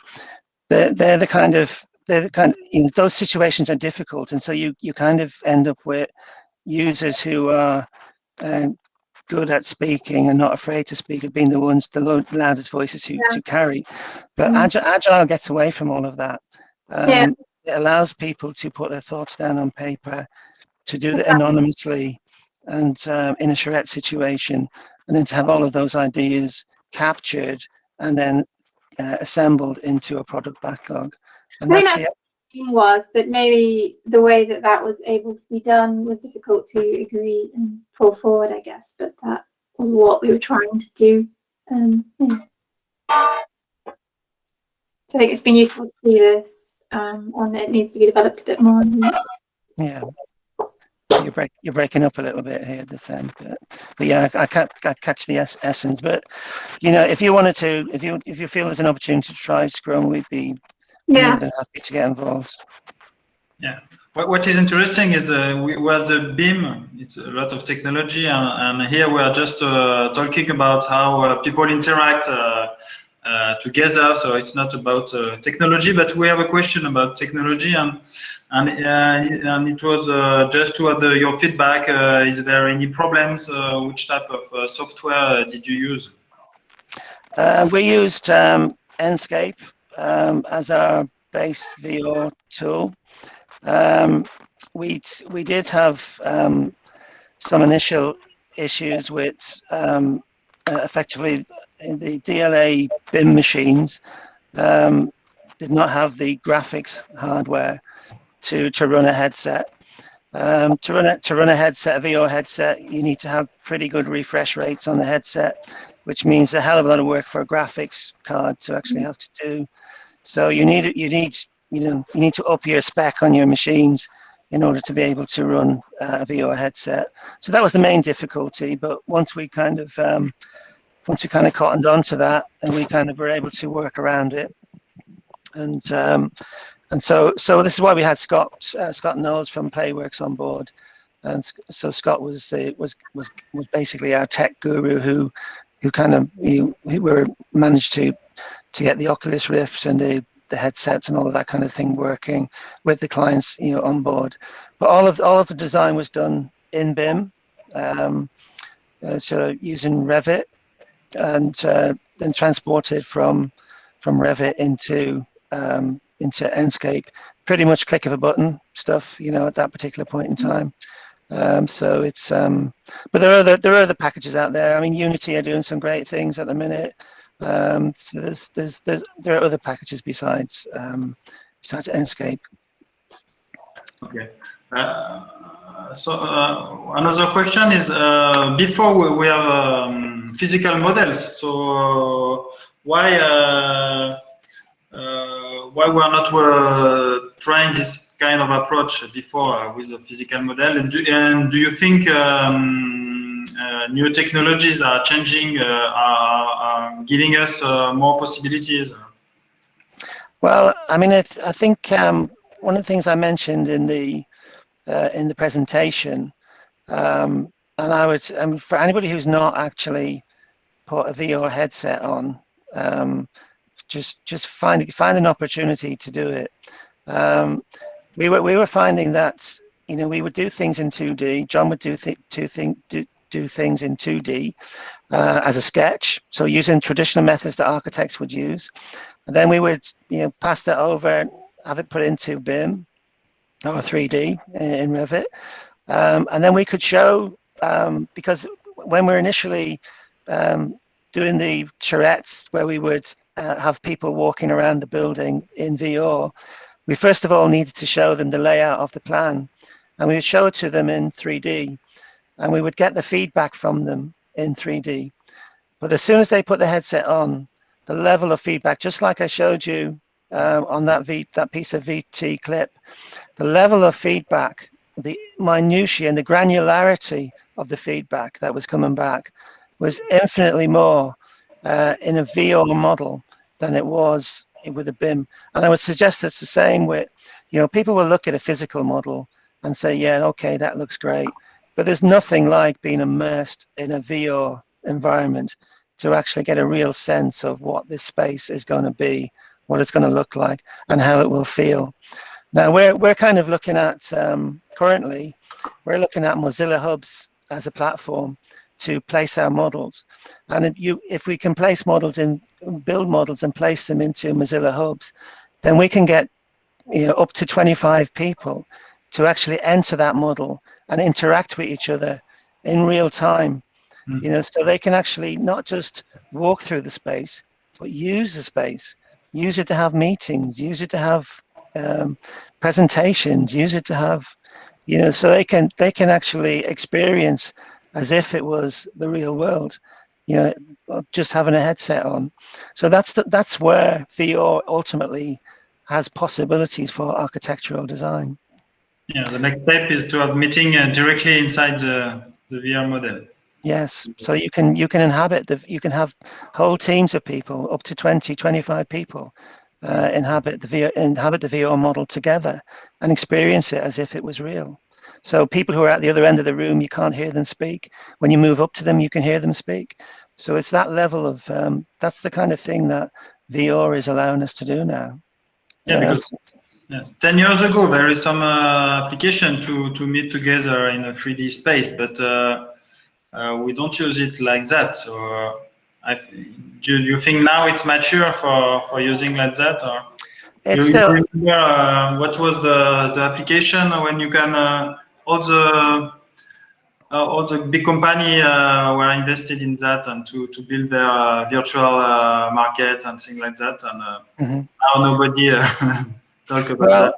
they're, they're the kind of they're the kind you know, those situations are difficult and so you you kind of end up with users who are uh, good at speaking and not afraid to speak have been the ones the loudest voices who Yeah. to carry but Mhm. agile, agile gets away from all of that um, Yeah. it allows people to put their thoughts down on paper to do it anonymously and um, in a charrette situation and then to have all of those ideas captured and then uh, assembled into a product backlog and that's the was, but maybe the way that that was able to be done was difficult to agree and pull forward, I guess. But that was what we were trying to do. Um, yeah. So I think it's been useful to see this, um, and it needs to be developed a bit more. Yeah. You're break, you're breaking up a little bit here at this end, but, but yeah, I, I, ca- I catch the es- essence. But you know, if you wanted to, if you if you feel there's an opportunity to try Scrum, we'd be Yeah, than happy to get involved. What, what is interesting is uh, we were the BIM, it's a lot of technology, and, and here we are just uh, talking about how uh, people interact uh, uh, together. So it's not about uh, technology, but we have a question about technology, and and uh, and it was uh, just to have the, your feedback. Uh, is there any problems? Uh, which type of uh, software uh, did you use? Uh, we used um, Enscape um, as our base VR tool. Um, we we did have um, some initial issues with um, uh, effectively the DLA BIM machines um, did not have the graphics hardware to to run a headset. Um, to run a to run a headset, a VR headset, you need to have pretty good refresh rates on the headset which means a hell of a lot of work for a graphics card to actually have to do. So you need you need you know you need to up your spec on your machines in order to be able to run uh, a VR headset. So that was the main difficulty. But once we kind of um, once we kind of cottoned on to that, and we kind of were able to work around it, and um, and so so this is why we had Scott uh, Scott Knowles from Playworks on board. And so Scott was uh, was was was basically our tech guru who who kind of we, we were managed to to get the Oculus Rift and the the headsets and all of that kind of thing working with the clients you know on board. But all of all of the design was done in BIM um, uh, so using Revit and uh, then transported from from Revit into um, into Enscape. Pretty much click of a button stuff you know at that particular point in time um, so it's um, but there are other there are other packages out there. I mean, Unity are doing some great things at the minute. Um, so there's there's there's there are other packages besides um, besides Enscape. Okay. Uh, so uh, another question is uh, before we, we have um, physical models. So why uh, uh, why we are not uh, trying this kind of approach before uh, with a physical model? And do, and do you think um, uh, new technologies are changing, uh, are, are giving us more possibilities? Well, I mean, I think um, one of the things I mentioned in the uh, in the presentation, um, and I would, mean, for anybody who's not actually put a VR headset on, um, just just find find an opportunity to do it. We were we were finding that you know we would do things in 2D. John would do th- two thing do do things in 2D uh, as a sketch, so using traditional methods that architects would use. And then we would, you know, pass that over, have it put into BIM or 3D in Revit. Um, and then we could show, um, because when we're initially um, doing the charrettes where we would uh, have people walking around the building in VR, we first of all needed to show them the layout of the plan and we would show it to them in 3D and we would get the feedback from them in 3D. But as soon as they put the headset on, the level of feedback, just like I showed you uh, on that v, that piece of VT clip, the level of feedback, the minutiae and the granularity of the feedback that was coming back was infinitely more uh, in a VR model than it was with a BIM. And I would suggest it's the same with, you know, people will look at a physical model and say, yeah, okay, that looks great. But there's nothing like being immersed in a VR environment to actually get a real sense of what this space is going to be, what it's going to look like, and how it will feel. Now, we're, we're kind of looking at, um, currently, we're looking at Mozilla Hubs as a platform to place our models. And you, if we can place models in, build models and place them into Mozilla Hubs, then we can get you know, up to 25 people to actually enter that model and interact with each other in real time. Mm. You know, so they can actually not just walk through the space, but use the space, use it to have meetings, use it to have um, presentations, use it to have, you know, so they can they can actually experience as if it was the real world, you know, just having a headset on. So that's the, that's where VR ultimately has possibilities for architectural design. Yeah, the next step is to have meeting uh, directly inside the, the VR model. Yes, so you can you can inhabit the you can have whole teams of people up to 20, 25 people uh, inhabit the VR inhabit the VR model together and experience it as if it was real. So people who are at the other end of the room, you can't hear them speak. When you move up to them, you can hear them speak. So it's that level of um, that's the kind of thing that VR is allowing us to do now. Yeah, because Yes, 10 years ago, there is some uh, application to, to meet together in a 3D space, but uh, uh, we don't use it like that. So uh, I, do you think now it's mature for, for using like that? Or it's you, still... remember uh, what was the, the application when you can, uh, all the all the big company were invested in that and to, to build their virtual market and things like that. And mm -hmm. now nobody talk about well, that?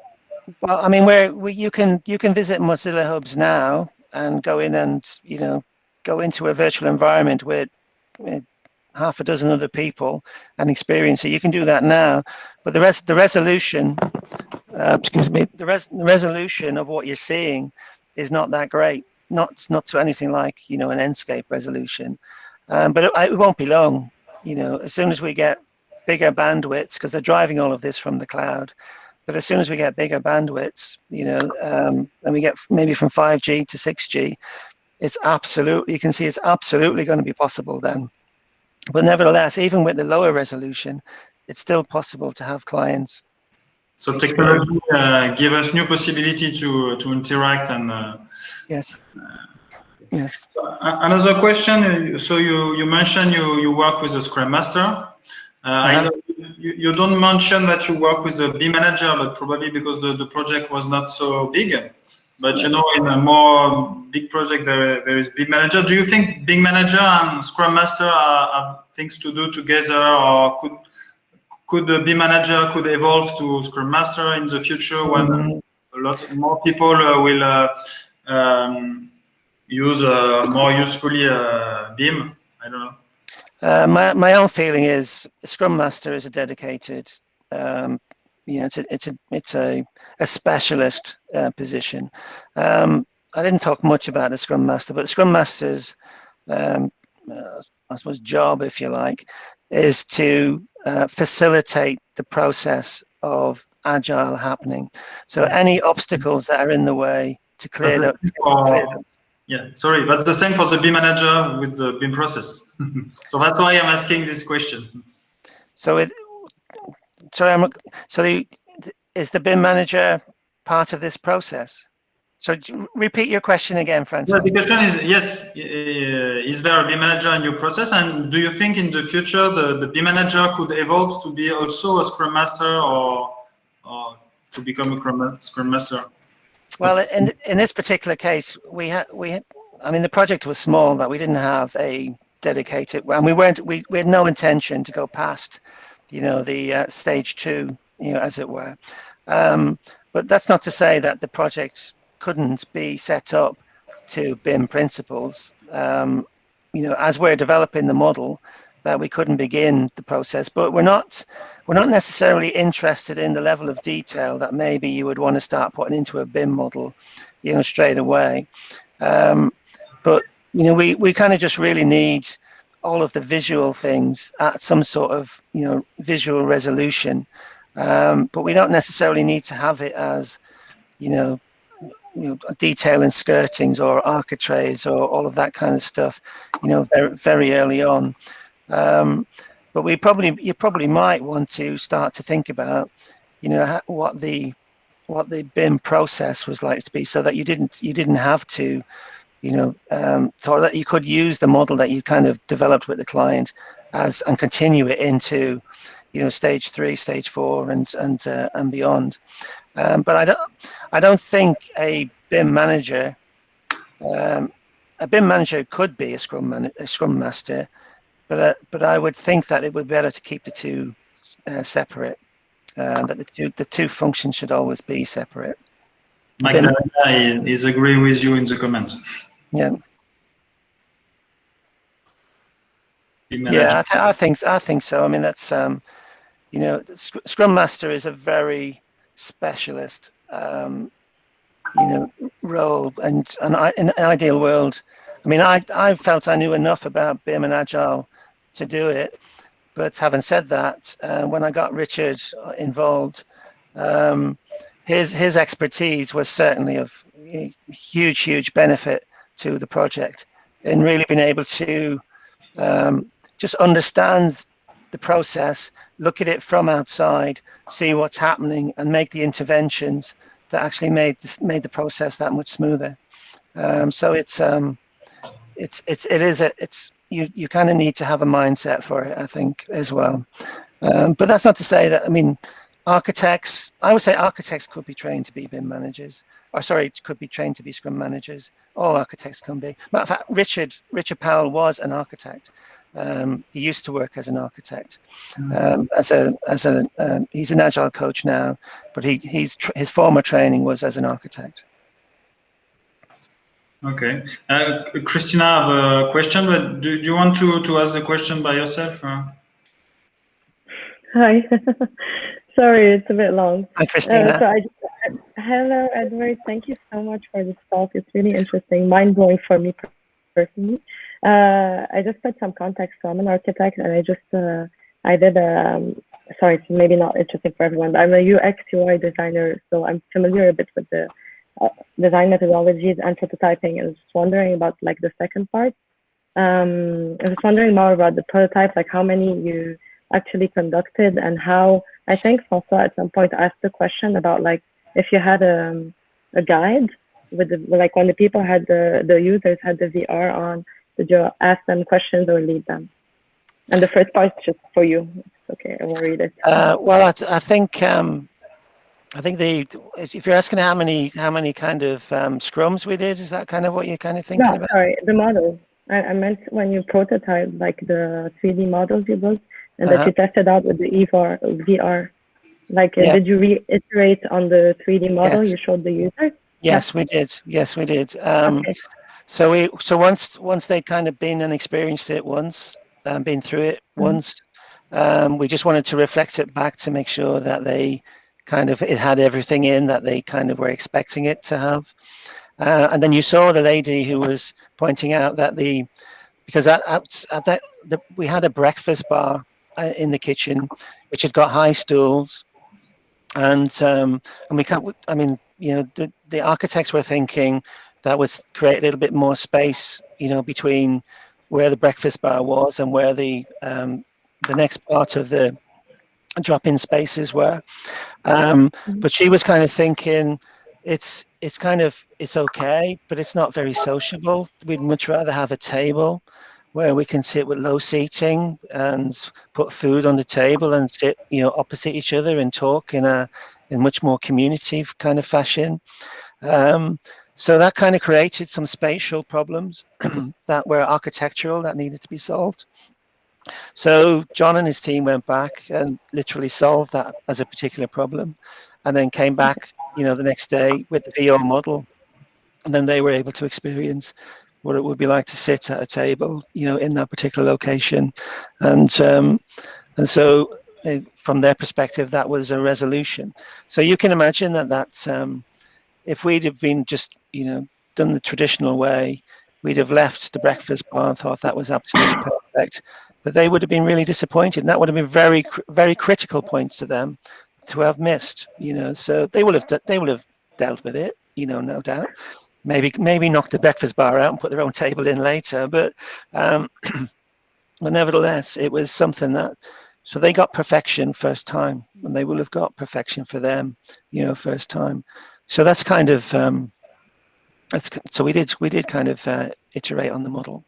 Well, I mean, where we, you can you can visit Mozilla Hubs now and go in and you know go into a virtual environment with, with half a dozen other people and experience it. You can do that now, but the rest the resolution, uh, excuse me, the, res the resolution of what you're seeing is not that great. Not not to anything like you know an Enscape resolution, um, but it, it won't be long. You know, as soon as we get bigger bandwidths, because they're driving all of this from the cloud, but as soon as we get bigger bandwidths, you know, um, and we get maybe from 5G to 6G, it's absolutely, you can see it's absolutely going to be possible then. But nevertheless, even with the lower resolution, it's still possible to have clients. So technology uh, give us new possibility to to interact and. Uh, yes. yes. Another question. So you you mentioned you you work with a Scrum Master. Uh, uh -huh you, you don't mention that you work with a B manager, but probably because the, the project was not so big. But you know, in a more big project, there, there is B manager. Do you think BIM manager and Scrum Master are, are things to do together, or could could the BIM manager could evolve to Scrum Master in the future when mm -hmm. a lot more people uh, will uh, um, use uh, more usefully uh, BIM? I don't know. Uh, my, my own feeling is Scrum Master is a dedicated, um, you know, it's a, it's a, it's a, a specialist uh, position. Um, I didn't talk much about the Scrum Master, but Scrum Master's, um, uh, I suppose, job, if you like, is to uh, facilitate the process of agile happening. So any obstacles that are in the way to clear, them. Yeah, sorry, that's the same for the BIM manager with the BIM process. so that's why I'm asking this question. So it, sorry, I'm, so the, is the BIM manager part of this process? So repeat your question again, Francois. Yeah, the question is, yes, is there a BIM manager in your process? And do you think in the future the, the BIM manager could evolve to be also a Scrum Master or, or to become a Scrum Master? Well, in in this particular case, we had we had, I mean the project was small that we didn't have a dedicated and we weren't we, we had no intention to go past, you know, the uh, stage two, you know, as it were. Um, but that's not to say that the project couldn't be set up to BIM principles. Um, you know, as we're developing the model, that we couldn't begin the process. But we're not we're not necessarily interested in the level of detail that maybe you would want to start putting into a BIM model, you know, straight away. Um, but you know, we we kind of just really need all of the visual things at some sort of you know visual resolution. Um, but we don't necessarily need to have it as you know you know, detail in skirtings or architraves or all of that kind of stuff, you know, very, very early on. Um, but we probably, you probably might want to start to think about, you know, what the, what the BIM process was like to be, so that you didn't, you didn't have to, you know, um, so that you could use the model that you kind of developed with the client as and continue it into, you know, stage three, stage four, and and uh, and beyond. Um, but I don't, I don't think a BIM manager, um, a BIM manager could be a Scrum man, a Scrum master, but uh, but I would think that it would be better to keep the two uh, separate. Uh, that the two the two functions should always be separate. Mike is agree with you in the comments. Yeah. Yeah, I, th I, think I think so. I mean, that's um, you know, Scrum Master is a very specialist, um, you know, role, and and I, in an ideal world, I mean, I I felt I knew enough about BIM and Agile to do it, but having said that, uh, when I got Richard involved, um, his his expertise was certainly of huge huge benefit to the project in really being able to um, just understand the process, look at it from outside, see what's happening, and make the interventions that actually made this, made the process that much smoother. Um, so it's um, it's it's it is a it's you you kind of need to have a mindset for it, I think, as well. Um, but that's not to say that I mean architects. I would say architects could be trained to be BIM managers, or sorry, could be trained to be Scrum managers. All architects can be. Matter of fact, Richard Richard Powell was an architect. Um, he used to work as an architect, mm. um, as a as a um, he's an agile coach now, but he he's his former training was as an architect. Okay, uh, Christina, I have a question, but do, do, you want to to ask the question by yourself? Or? Hi, sorry, it's a bit long. Hi, Christina. Uh, so I, hello, Edward. Thank you so much for this talk. It's really interesting, mind blowing for me personally. Uh, I just put some context. So I'm an architect, and I just uh, I did a um, sorry, it's maybe not interesting for everyone, but I'm a UX UI designer, so I'm familiar a bit with the uh, design methodologies and prototyping. And just wondering about like the second part. Um, I was wondering more about the prototype, like how many you actually conducted, and how I think François at some point asked the question about like if you had a, um, a guide with the, like when the people had the the users had the VR on did you ask them questions or lead them? And the first part is just for you. It's okay, I will read it. Uh, well, I, I think um, I think the if you're asking how many how many kind of um, scrums we did, is that kind of what you're kind of thinking no, about? sorry, the model. I, I meant when you prototype like the 3D models you built and uh -huh. that you tested out with the EVR, VR. Like, uh, yeah. did you reiterate on the 3D model yes. you showed the user? Yes, we did. Yes, we did. Um, okay. So we so once once they'd kind of been and experienced it once and um, been through it mm. once, um, we just wanted to reflect it back to make sure that they kind of it had everything in that they kind of were expecting it to have. Uh, and then you saw the lady who was pointing out that the because at, at, at that the, we had a breakfast bar uh, in the kitchen which had got high stools and um, and we can't I mean you know the, the architects were thinking that was create a little bit more space, you know, between where the breakfast bar was and where the um, the next part of the drop-in spaces were. Um, mm-hmm. but she was kind of thinking, it's it's kind of it's okay, but it's not very sociable. We'd much rather have a table where we can sit with low seating and put food on the table and sit, you know, opposite each other and talk in a in much more community kind of fashion. Um, so that kind of created some spatial problems that were architectural that needed to be solved. So John and his team went back and literally solved that as a particular problem. and then came back, you know, the next day with the VR model, and then they were able to experience what it would be like to sit at a table, you know, in that particular location, and um, and so uh, from their perspective, that was a resolution. So you can imagine that that's um, if we'd have been just, you know, done the traditional way, we'd have left the breakfast bar and thought that was absolutely perfect. But they would have been really disappointed, and that would have been very, very critical point to them to have missed. You know, so they will have they will have dealt with it. You know, no doubt. Maybe maybe knock the breakfast bar out and put their own table in later. But um, but nevertheless, it was something that. So they got perfection first time, and they will have got perfection for them, you know, first time. So that's kind of um, that's so we did we did kind of uh, iterate on the model.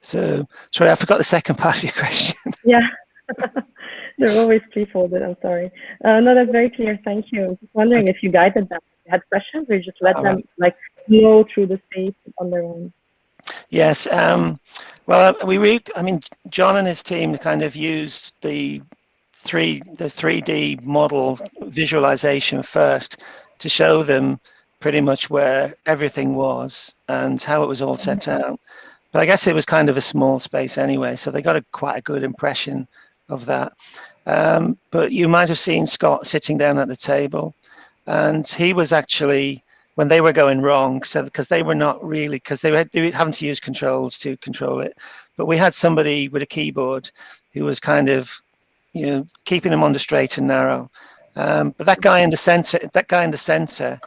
So sorry, I forgot the second part of your question. Yeah, they're always three-folded. I'm sorry. Uh, no, that's very clear. Thank you. Just wondering if you guided them. If had questions, or you just let Oh, them like flow through the space on their own. Yes. Um, well, uh, we read. I mean, John and his team kind of used the three the 3D model visualization first to show them pretty much where everything was and how it was all set out. But I guess it was kind of a small space anyway, so they got a quite a good impression of that. Um, but you might have seen Scott sitting down at the table, and he was actually when they were going wrong, so because they were not really because they were, they were having to use controls to control it. But we had somebody with a keyboard who was kind of, you know, keeping them on the straight and narrow. Um, but that guy in the center, that guy in the center,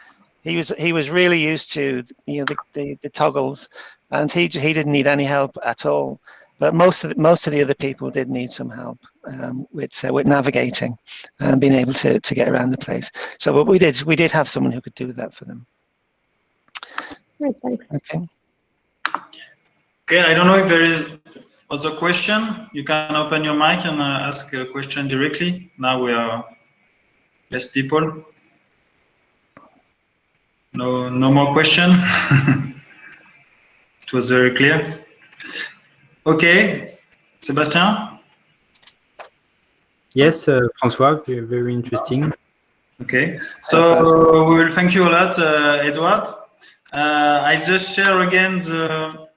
he was he was really used to you know the, the, the toggles, and he he didn't need any help at all. But most of the, most of the other people did need some help um, with uh, with navigating and being able to to get around the place. So what we did we did have someone who could do that for them. Right, thanks. Okay. Okay, I don't know if there is other question. You can open your mic and uh, ask a question directly. Now we are less people. No, no more question. it was very clear. Okay, Sébastien. Yes, uh, François, very, interesting. Okay, so we will thank you a lot, uh, Edward. Uh, I just share again the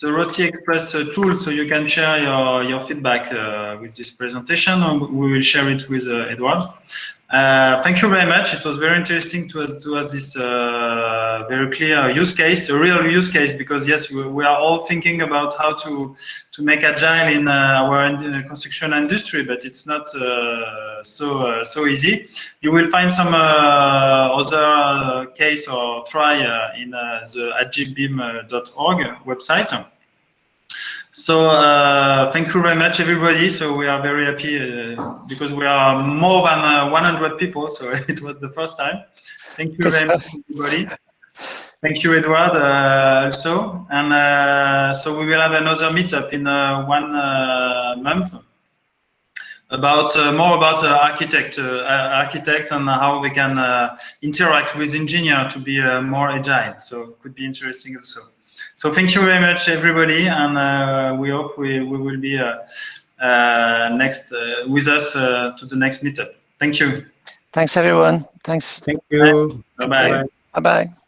the Roti Express uh, tool, so you can share your your feedback uh, with this presentation. and We will share it with uh, Edward. Uh, thank you very much. It was very interesting to to have this uh, very clear use case, a real use case, because yes, we, we are all thinking about how to to make agile in uh, our in- construction industry, but it's not uh, so uh, so easy. You will find some uh, other uh, case or try uh, in uh, the agilebim.org website. So uh, thank you very much, everybody. So we are very happy uh, because we are more than uh, 100 people. So it was the first time. Thank you Good very much, everybody. Thank you, Edward, uh, also. And uh, so we will have another meetup in uh, one uh, month about uh, more about uh, architect, architect and how they can uh, interact with engineer to be uh, more agile. So could be interesting also. So thank you very much, everybody, and uh, we hope we, we will be uh, uh, next uh, with us uh, to the next meetup. Thank you. Thanks everyone. Thanks. Thank you. Bye bye. Bye bye.